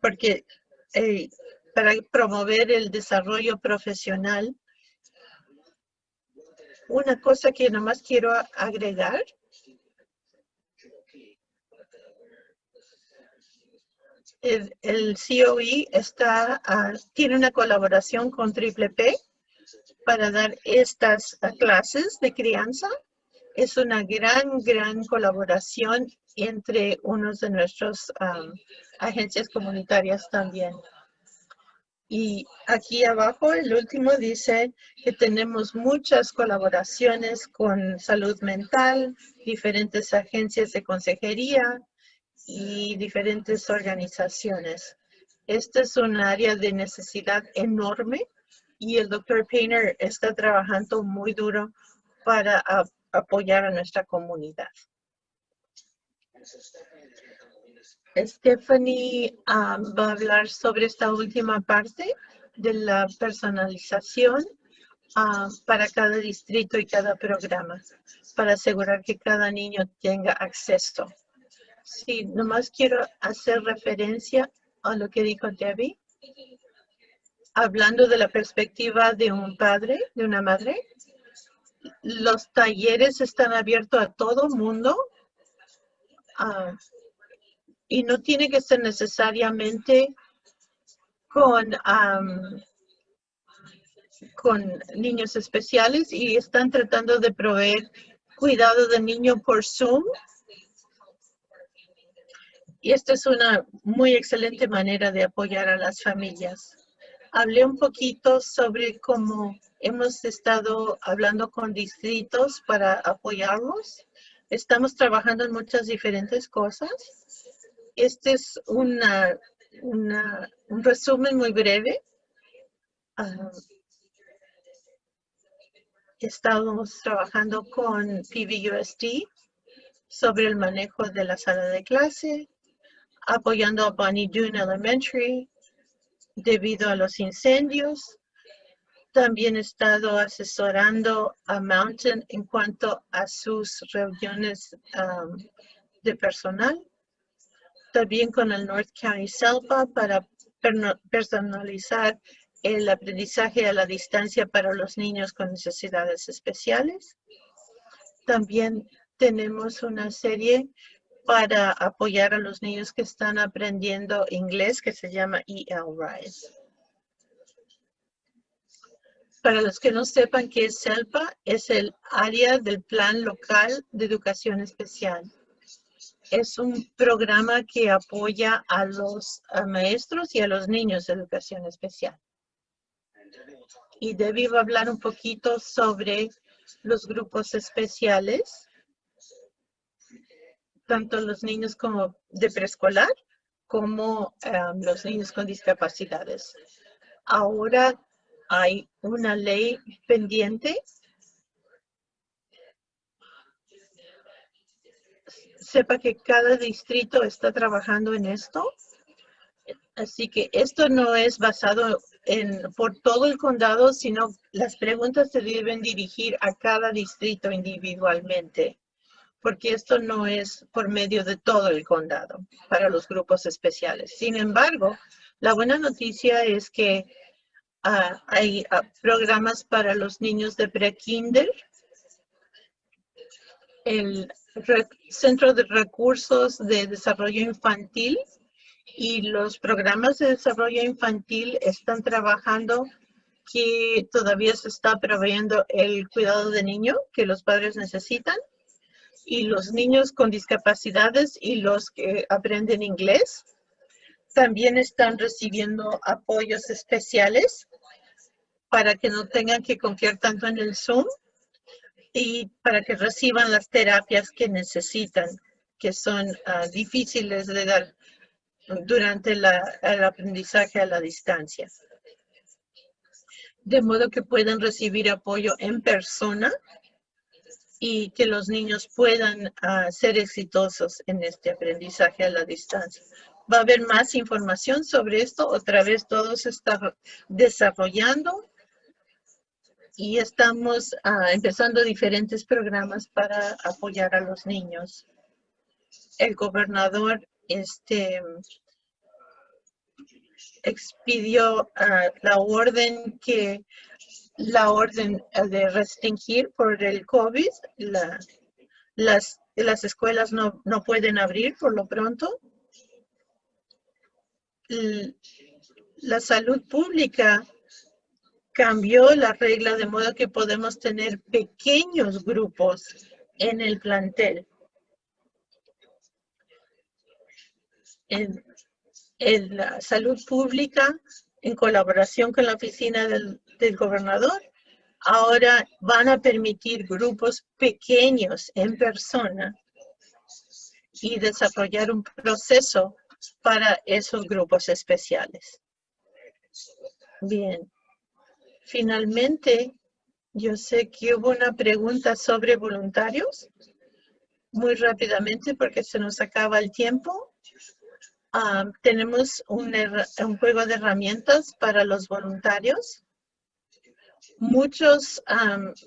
Porque eh, para promover el desarrollo profesional, una cosa que nomás quiero agregar El, el COE está, ah, tiene una colaboración con Triple P para dar estas ah, clases de crianza. Es una gran, gran colaboración entre unos de nuestros agencias comunitarias también. Y aquí abajo, el último dice que tenemos muchas colaboraciones con salud mental, diferentes agencias de consejería y diferentes organizaciones. Esta es un área de necesidad enorme y el doctor Painter está trabajando muy duro para apoyar a nuestra comunidad. Stephanie um, va a hablar sobre esta última parte de la personalización uh, para cada distrito y cada programa, para asegurar que cada niño tenga acceso. Sí, nomás quiero hacer referencia a lo que dijo Debbie. Hablando de la perspectiva de un padre, de una madre, los talleres están abiertos a todo mundo. Uh, y no tiene que ser necesariamente con, con niños especiales y están tratando de proveer cuidado de niño por Zoom. Y esta es una muy excelente manera de apoyar a las familias. Hablé un poquito sobre cómo hemos estado hablando con distritos para apoyarlos. Estamos trabajando en muchas diferentes cosas este es una, un resumen muy breve. Uh, estamos trabajando con PVUSD sobre el manejo de la sala de clase, apoyando a Bonnie Doon Elementary debido a los incendios. También he estado asesorando a Mountain en cuanto a sus reuniones um, de personal también con el North County SELPA para personalizar el aprendizaje a la distancia para los niños con necesidades especiales. También tenemos una serie para apoyar a los niños que están aprendiendo inglés que se llama EL Rise. Para los que no sepan qué es SELPA, es el área del Plan Local de Educación Especial es un programa que apoya a los maestros y a los niños de educación especial. Y Debbie va a hablar un poquito sobre los grupos especiales, tanto los niños como de preescolar como um, los niños con discapacidades. Ahora hay una ley pendiente sepa que cada distrito está trabajando en esto. Así que esto no es basado en por todo el condado, sino las preguntas se deben dirigir a cada distrito individualmente, porque esto no es por medio de todo el condado para los grupos especiales. Sin embargo, la buena noticia es que ah, hay ah, programas para los niños de pre-kinder, el Centro de Recursos de Desarrollo Infantil y los programas de desarrollo infantil están trabajando que todavía se está proveyendo el cuidado de niño que los padres necesitan y los niños con discapacidades y los que aprenden inglés también están recibiendo apoyos especiales para que no tengan que confiar tanto en el Zoom y para que reciban las terapias que necesitan, que son ah, difíciles de dar durante el aprendizaje a la distancia. De modo que puedan recibir apoyo en persona y que los niños puedan ah, ser exitosos en este aprendizaje a la distancia. Va a haber más información sobre esto. Otra vez todo se está desarrollando y estamos ah, empezando diferentes programas para apoyar a los niños. El gobernador este, expidió ah, la orden que la orden de restringir por el COVID las las escuelas no, no pueden abrir por lo pronto. La salud pública cambió la regla de modo que podemos tener pequeños grupos en el plantel. En la salud pública, en colaboración con la oficina del, del gobernador, ahora van a permitir grupos pequeños en persona y desarrollar un proceso para esos grupos especiales. Bien. Finalmente, yo sé que hubo una pregunta sobre voluntarios. Muy rápidamente, porque se nos acaba el tiempo. Ah, tenemos un, un juego de herramientas para los voluntarios Muchos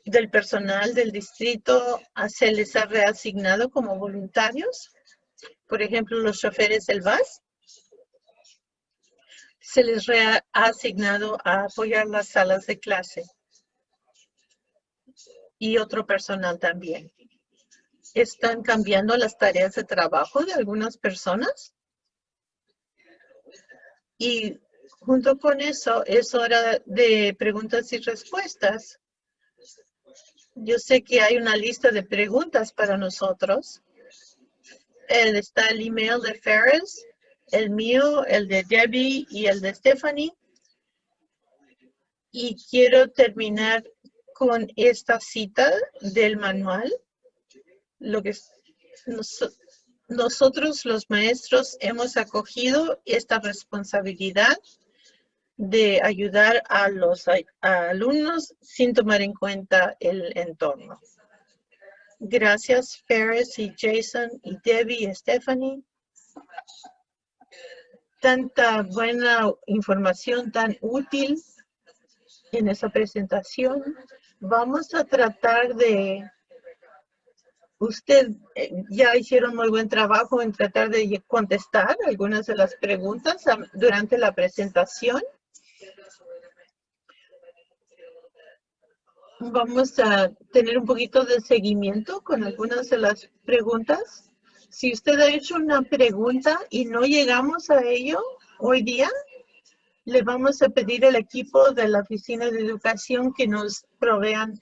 del personal del distrito ah, se les ha reasignado como voluntarios. Por ejemplo, los choferes del bus se les ha asignado a apoyar las salas de clase. Y otro personal también. Están cambiando las tareas de trabajo de algunas personas. Y Junto con eso, es hora de preguntas y respuestas. Yo sé que hay una lista de preguntas para nosotros. El, está el email de Ferris, el mío, el de Debbie y el de Stephanie. Y quiero terminar con esta cita del manual. Lo que nosotros los maestros hemos acogido esta responsabilidad de ayudar a los alumnos sin tomar en cuenta el entorno. Gracias, Ferris y Jason y Debbie y Stephanie. Tanta buena información tan útil en esa presentación. Vamos a tratar de... Usted eh, ya hicieron muy buen trabajo en tratar de contestar algunas de las preguntas durante la presentación. Vamos a tener un poquito de seguimiento con algunas de las preguntas. Si usted ha hecho una pregunta y no llegamos a ello hoy día, le vamos a pedir al equipo de la Oficina de Educación que nos provean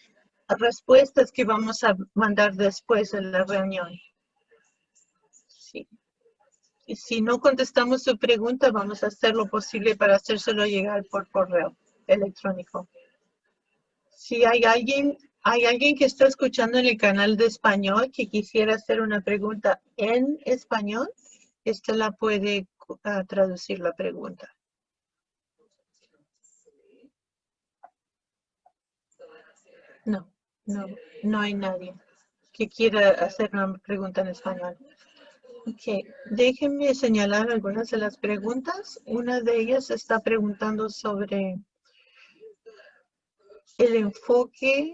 respuestas que vamos a mandar después de la reunión. Y si no contestamos su pregunta, vamos a hacer lo posible para hacérselo llegar por correo electrónico. Si hay alguien, hay alguien que está escuchando en el canal de español que quisiera hacer una pregunta en español, esta la puede uh, traducir la pregunta. No, no, no hay nadie que quiera hacer una pregunta en español. Ok, déjenme señalar algunas de las preguntas. Una de ellas está preguntando sobre el enfoque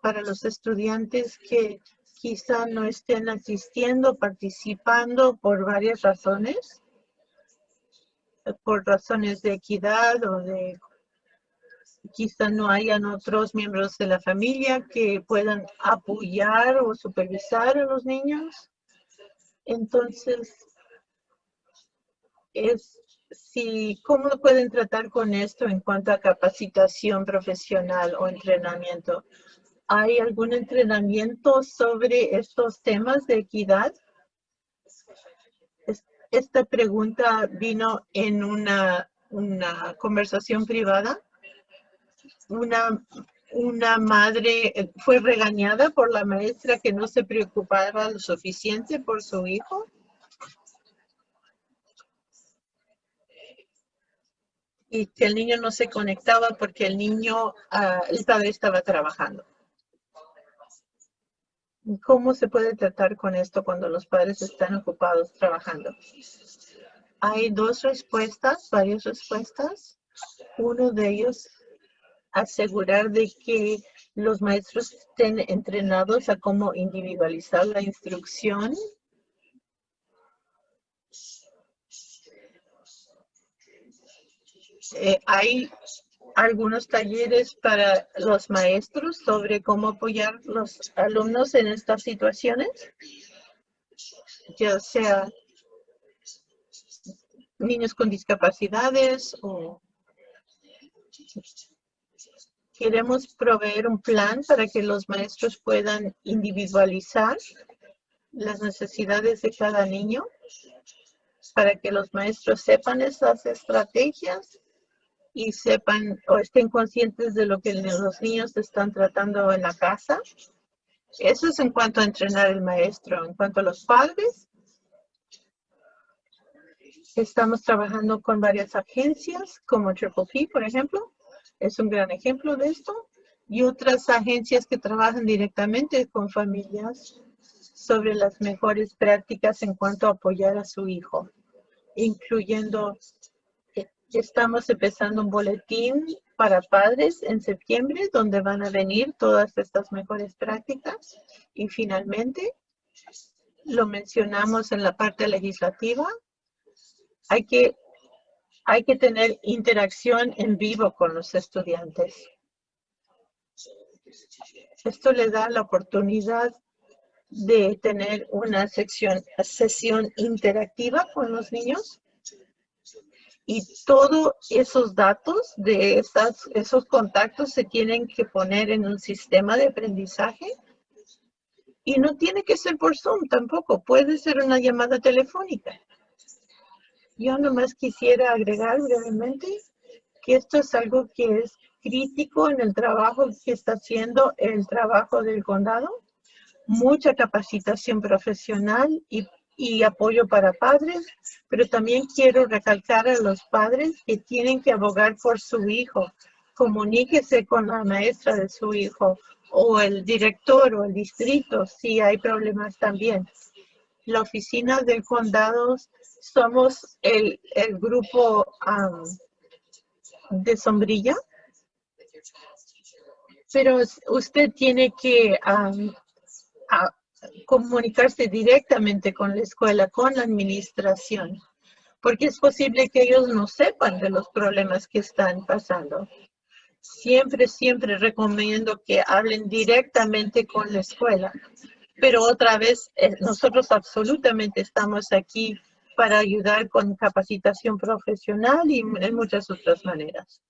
para los estudiantes que quizá no estén asistiendo, participando por varias razones, por razones de equidad o de quizá no hayan otros miembros de la familia que puedan apoyar o supervisar a los niños. Entonces, es si, ¿cómo pueden tratar con esto en cuanto a capacitación profesional o entrenamiento? ¿Hay algún entrenamiento sobre estos temas de equidad? Esta pregunta vino en una, una conversación privada. Una, una madre fue regañada por la maestra que no se preocupaba lo suficiente por su hijo y que el niño no se conectaba porque el niño, uh, el padre estaba trabajando. ¿Cómo se puede tratar con esto cuando los padres están ocupados trabajando? Hay dos respuestas, varias respuestas. Uno de ellos, asegurar de que los maestros estén entrenados a cómo individualizar la instrucción Eh, hay algunos talleres para los maestros sobre cómo apoyar los alumnos en estas situaciones, ya sea niños con discapacidades o queremos proveer un plan para que los maestros puedan individualizar las necesidades de cada niño, para que los maestros sepan esas estrategias y sepan o estén conscientes de lo que los niños están tratando en la casa. Eso es en cuanto a entrenar el maestro. En cuanto a los padres, estamos trabajando con varias agencias como Triple P, por ejemplo. Es un gran ejemplo de esto. Y otras agencias que trabajan directamente con familias sobre las mejores prácticas en cuanto a apoyar a su hijo, incluyendo Estamos empezando un boletín para padres en septiembre donde van a venir todas estas mejores prácticas. Y finalmente, lo mencionamos en la parte legislativa, hay que, hay que tener interacción en vivo con los estudiantes. Esto le da la oportunidad de tener una sesión interactiva con los niños y todos esos datos de esos contactos se tienen que poner en un sistema de aprendizaje. Y no tiene que ser por Zoom tampoco, puede ser una llamada telefónica. Yo nomás quisiera agregar brevemente que esto es algo que es crítico en el trabajo que está haciendo el trabajo del condado. Mucha capacitación profesional y y apoyo para padres, pero también quiero recalcar a los padres que tienen que abogar por su hijo. Comuníquese con la maestra de su hijo o el director o el distrito si hay problemas también. La oficina del condado somos el, grupo de sombrilla, pero usted tiene que comunicarse directamente con la escuela, con la administración, porque es posible que ellos no sepan de los problemas que están pasando. Siempre, siempre recomiendo que hablen directamente con la escuela. Pero otra vez, eh, nosotros absolutamente estamos aquí para ayudar con capacitación profesional y en muchas otras maneras.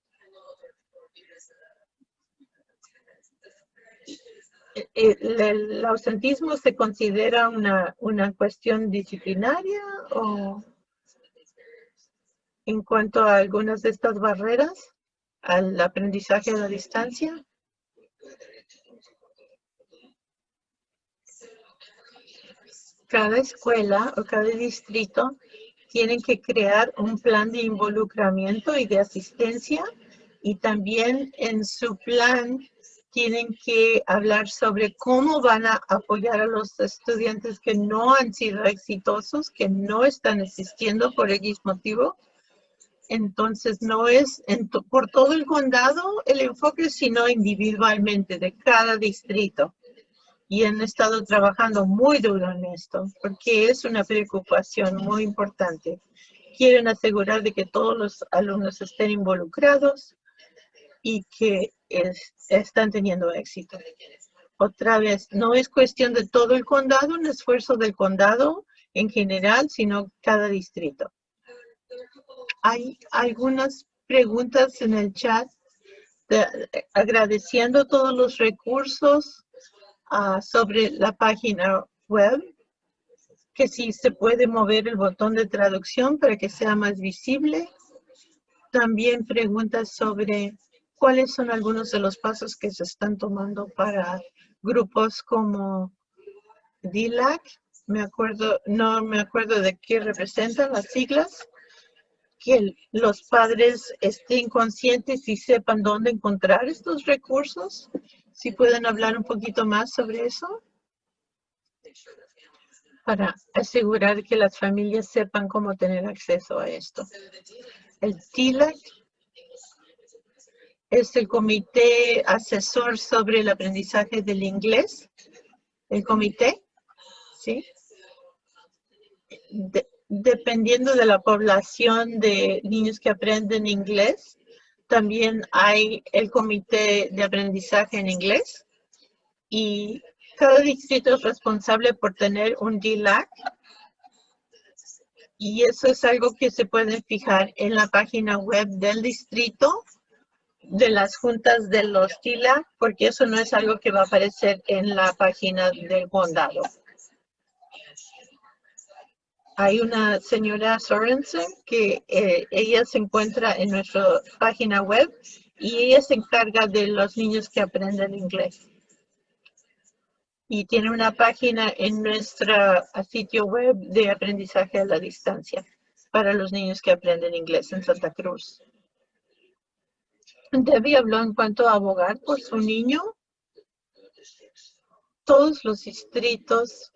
¿El, ausentismo se considera una, una cuestión disciplinaria o en cuanto a algunas de estas barreras al aprendizaje a la distancia? Cada escuela o cada distrito tienen que crear un plan de involucramiento y de asistencia y también en su plan tienen que hablar sobre cómo van a apoyar a los estudiantes que no han sido exitosos, que no están asistiendo por X motivo. Entonces, no es por todo el condado el enfoque, sino individualmente de cada distrito. Y han estado trabajando muy duro en esto, porque es una preocupación muy importante. Quieren asegurar de que todos los alumnos estén involucrados y que están teniendo éxito. Otra vez, no es cuestión de todo el condado, un esfuerzo del condado en general, sino cada distrito. Hay algunas preguntas en el chat agradeciendo todos los recursos ah, sobre la página web, que si se puede mover el botón de traducción para que sea más visible. También preguntas sobre ¿Cuáles son algunos de los pasos que se están tomando para grupos como DILAC? Me acuerdo, no me acuerdo de qué representan las siglas. Que los padres estén conscientes y sepan dónde encontrar estos recursos. Si pueden hablar un poquito más sobre eso. Para asegurar que las familias sepan cómo tener acceso a esto. El TILAC es el comité asesor sobre el aprendizaje del inglés. El comité, ¿sí? dependiendo de la población de niños que aprenden inglés, También hay el comité de aprendizaje en inglés y cada distrito es responsable por tener un DLAC y eso es algo que se puede fijar en la página web del distrito de las juntas de los TILA, porque eso no es algo que va a aparecer en la página del condado. Hay una señora Sorensen que eh, ella se encuentra en nuestra página web y ella se encarga de los niños que aprenden inglés y tiene una página en nuestro sitio web de aprendizaje a la distancia para los niños que aprenden inglés en Santa Cruz. Debbie habló en cuanto a abogar por su niño. Todos los distritos,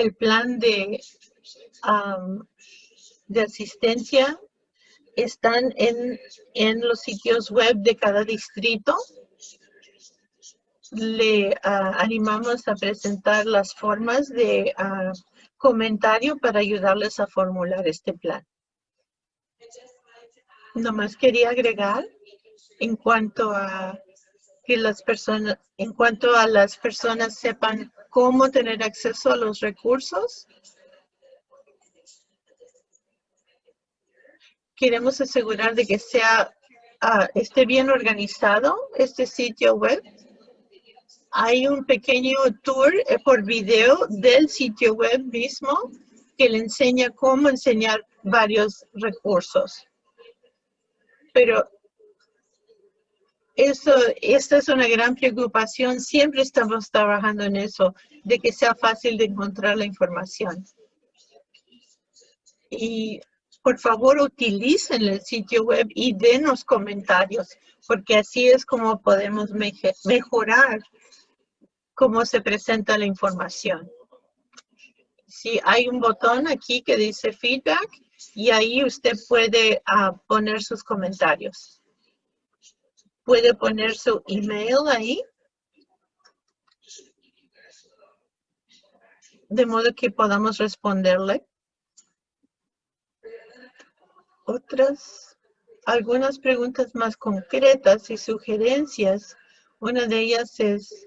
el plan de, de asistencia están en, en los sitios web de cada distrito le animamos a presentar las formas de comentario para ayudarles a formular este plan. Nomás quería agregar en cuanto a que las personas, en cuanto a las personas sepan cómo tener acceso a los recursos. Queremos asegurar de que sea, ah, esté bien organizado este sitio web hay un pequeño tour eh, por video del sitio web mismo que le enseña cómo enseñar varios recursos. Pero eso, esta es una gran preocupación. Siempre estamos trabajando en eso, de que sea fácil de encontrar la información. Y por favor utilicen el sitio web y denos comentarios, porque así es como podemos mejorar cómo se presenta la información. Si hay un botón aquí que dice feedback y ahí usted puede ah, poner sus comentarios. Puede poner su email ahí. De modo que podamos responderle. Otras, algunas preguntas más concretas y sugerencias. Una de ellas es,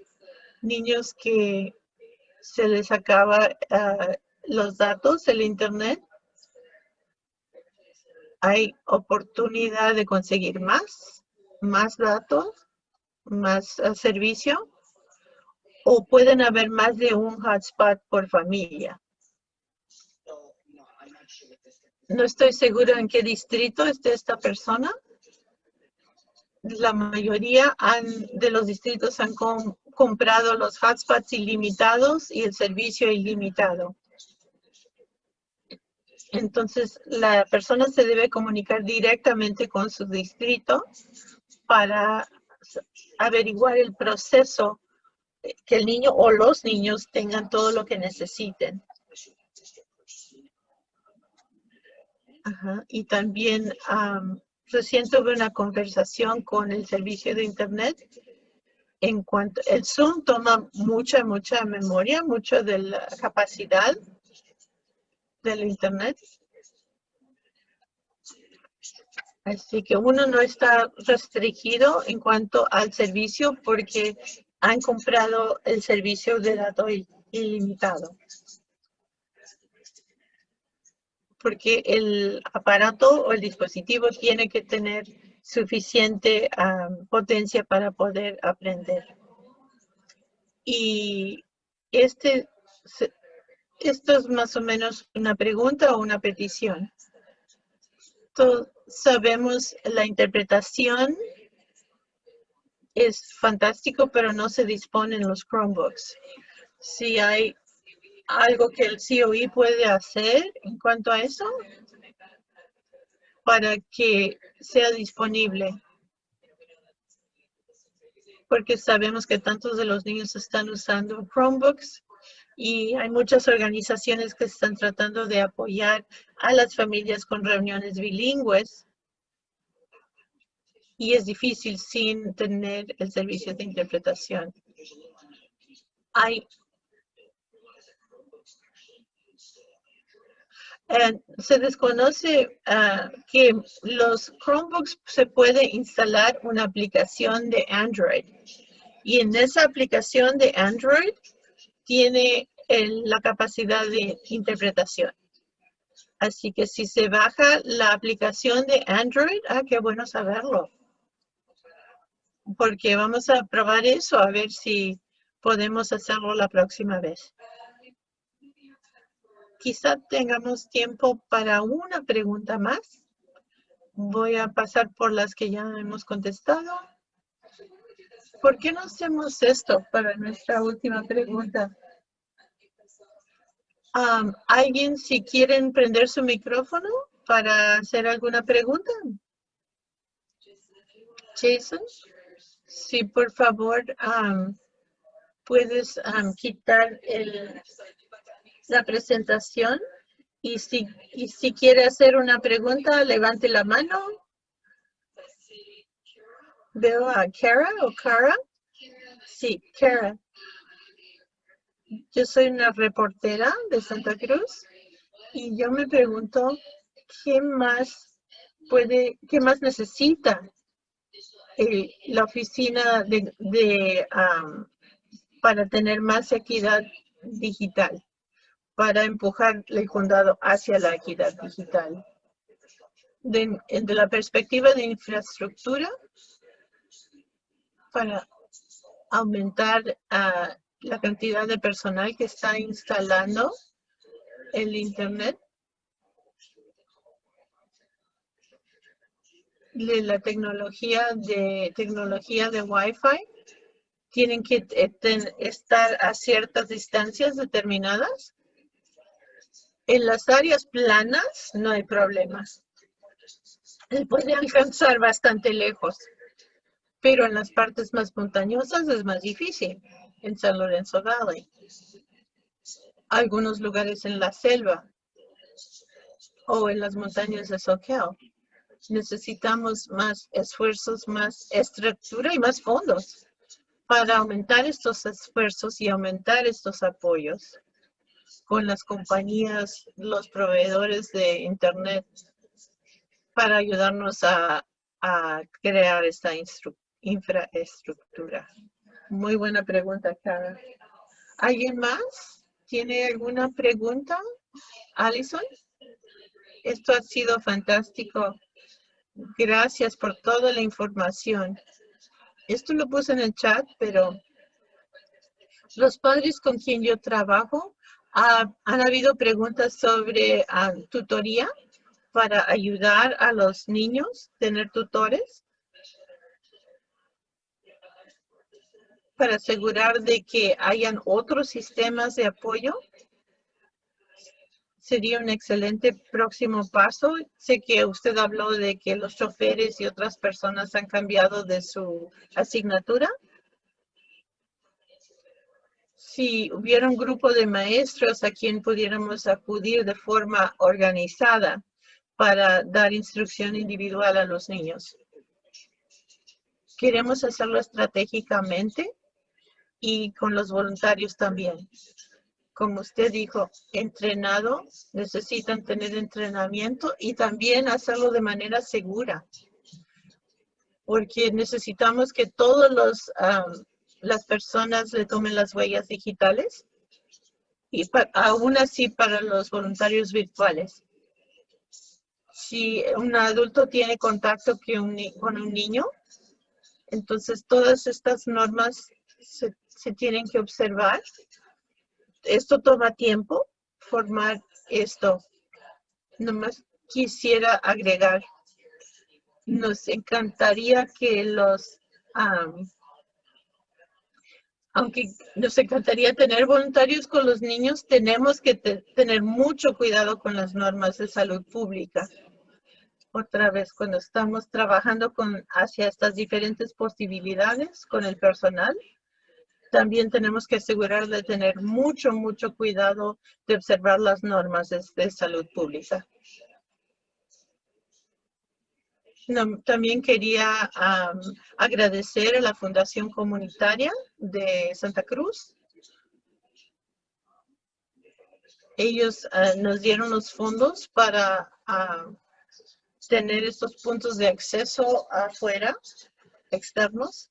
niños que se les acaba ah, los datos, el internet, hay oportunidad de conseguir más, más datos, más ah, servicio, o pueden haber más de un hotspot por familia. No estoy seguro en qué distrito esté esta persona. La mayoría de los distritos han comprado los hotspots ilimitados y el servicio ilimitado. Entonces, la persona se debe comunicar directamente con su distrito para averiguar el proceso que el niño o los niños tengan todo lo que necesiten. Y también recién tuve una conversación con el servicio de Internet en cuanto, el Zoom toma mucha, mucha memoria, mucho de la capacidad del Internet. Así que uno no está restringido en cuanto al servicio porque han comprado el servicio de datos ilimitado. Porque el aparato o el dispositivo tiene que tener suficiente potencia para poder aprender. Y este, esto es más o menos una pregunta o una petición. Sabemos la interpretación es fantástico, pero no se dispone en los Chromebooks. Si hay algo que el COE puede hacer en cuanto a eso, para que sea disponible. Porque sabemos que tantos de los niños están usando Chromebooks y hay muchas organizaciones que están tratando de apoyar a las familias con reuniones bilingües. Y es difícil sin tener el servicio de interpretación. Hay Eh, se desconoce ah, que los Chromebooks se puede instalar una aplicación de Android. Y en esa aplicación de Android tiene la capacidad de interpretación. Así que si se baja la aplicación de Android, ah, qué bueno saberlo. Porque vamos a probar eso, a ver si podemos hacerlo la próxima vez. Quizá tengamos tiempo para una pregunta más. Voy a pasar por las que ya hemos contestado. ¿Por qué no hacemos esto para nuestra última pregunta? ¿Alguien si quieren prender su micrófono para hacer alguna pregunta? Jason, sí, por favor, puedes quitar el, la presentación y si, quiere hacer una pregunta, levante la mano. Veo a Kara o Kara. Sí, Kara. Yo soy una reportera de Santa Cruz y yo me pregunto qué más puede, qué más necesita eh, la oficina de, para tener más equidad digital, para empujar el condado hacia la equidad digital. De, la perspectiva de infraestructura, para aumentar uh, la cantidad de personal que está instalando el Internet. De la tecnología de tecnología de Wi-Fi tienen que eh, estar a ciertas distancias determinadas. En las áreas planas no hay problemas. Se puede alcanzar bastante lejos, pero en las partes más montañosas es más difícil en San Lorenzo Valley. Algunos lugares en la selva o en las montañas de Soquel. Necesitamos más esfuerzos, más estructura y más fondos para aumentar estos esfuerzos y aumentar estos apoyos con las compañías, los proveedores de Internet para ayudarnos a, a crear esta infraestructura. Muy buena pregunta, Cara. ¿Alguien más? ¿Tiene alguna pregunta? Alison? Esto ha sido fantástico. Gracias por toda la información. Esto lo puse en el chat, pero los padres con quien yo trabajo han habido preguntas sobre ah, tutoría para ayudar a los niños, tener tutores. Para asegurar de que hayan otros sistemas de apoyo? Sería un excelente próximo paso. Sé que usted habló de que los choferes y otras personas han cambiado de su asignatura. Si hubiera un grupo de maestros a quien pudiéramos acudir de forma organizada para dar instrucción individual a los niños. Queremos hacerlo estratégicamente y con los voluntarios también. Como usted dijo, entrenado, necesitan tener entrenamiento y también hacerlo de manera segura. Porque necesitamos que todas las personas le tomen las huellas digitales y aún así para los voluntarios virtuales. Si un adulto tiene contacto con un niño, entonces todas estas normas se se tienen que observar. Esto toma tiempo, formar esto. Nomás quisiera agregar, nos encantaría que los, aunque nos encantaría tener voluntarios con los niños, tenemos que tener mucho cuidado con las normas de salud pública. Otra vez, cuando estamos trabajando con, hacia estas diferentes posibilidades con el personal, también tenemos que asegurar de tener mucho, mucho cuidado de observar las normas de, salud pública. también quería agradecer a la Fundación Comunitaria de Santa Cruz. ellos ah, nos dieron los fondos para tener estos puntos de acceso afuera, externos,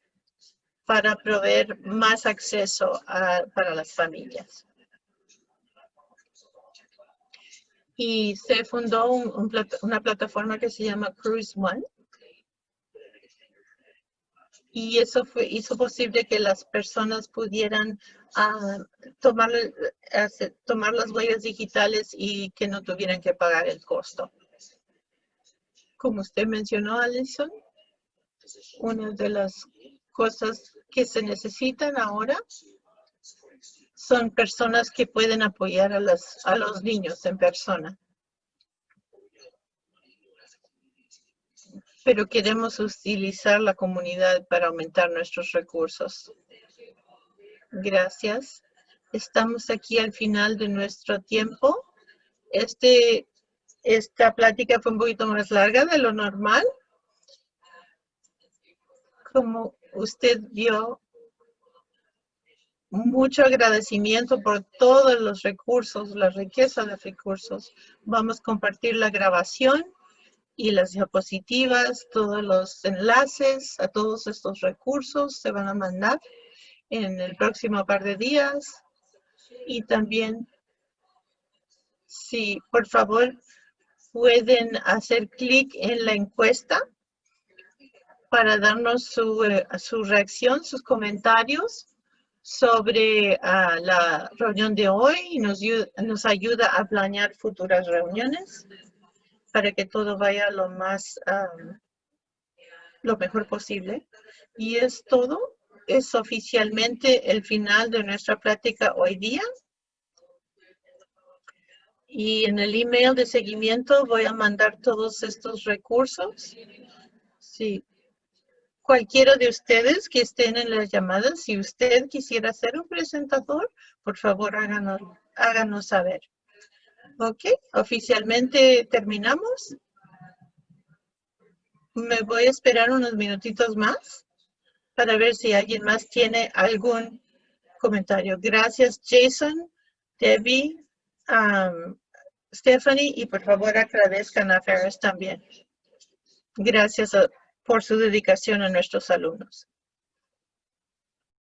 para proveer más acceso para las familias. Y se fundó una plataforma que se llama Cruise One. Y eso fue, hizo posible que las personas pudieran ah, tomar, tomar las huellas digitales y que no tuvieran que pagar el costo. Como usted mencionó, Alison, una de las cosas que se necesitan ahora son personas que pueden apoyar a, las, a los niños en persona. Pero queremos utilizar la comunidad para aumentar nuestros recursos. Gracias. Estamos aquí al final de nuestro tiempo. Este esta plática fue un poquito más larga de lo normal. Como usted vio, mucho agradecimiento por todos los recursos, la riqueza de recursos. Vamos a compartir la grabación y las diapositivas, todos los enlaces a todos estos recursos se van a mandar en el próximo par de días. Y también, si por favor pueden hacer clic en la encuesta para darnos su, eh, reacción, sus comentarios sobre ah, la reunión de hoy y nos, nos ayuda a planear futuras reuniones para que todo vaya lo más, lo mejor posible. Y es todo. Es oficialmente el final de nuestra plática hoy día. Y en el email de seguimiento voy a mandar todos estos recursos. Sí. Cualquiera de ustedes que estén en las llamadas, si usted quisiera ser un presentador, por favor háganos, háganos saber. Ok, oficialmente terminamos. Me voy a esperar unos minutitos más para ver si alguien más tiene algún comentario. Gracias, Jason, Debbie, Stephanie, y por favor agradezcan a Ferris también. Gracias por su dedicación a nuestros alumnos.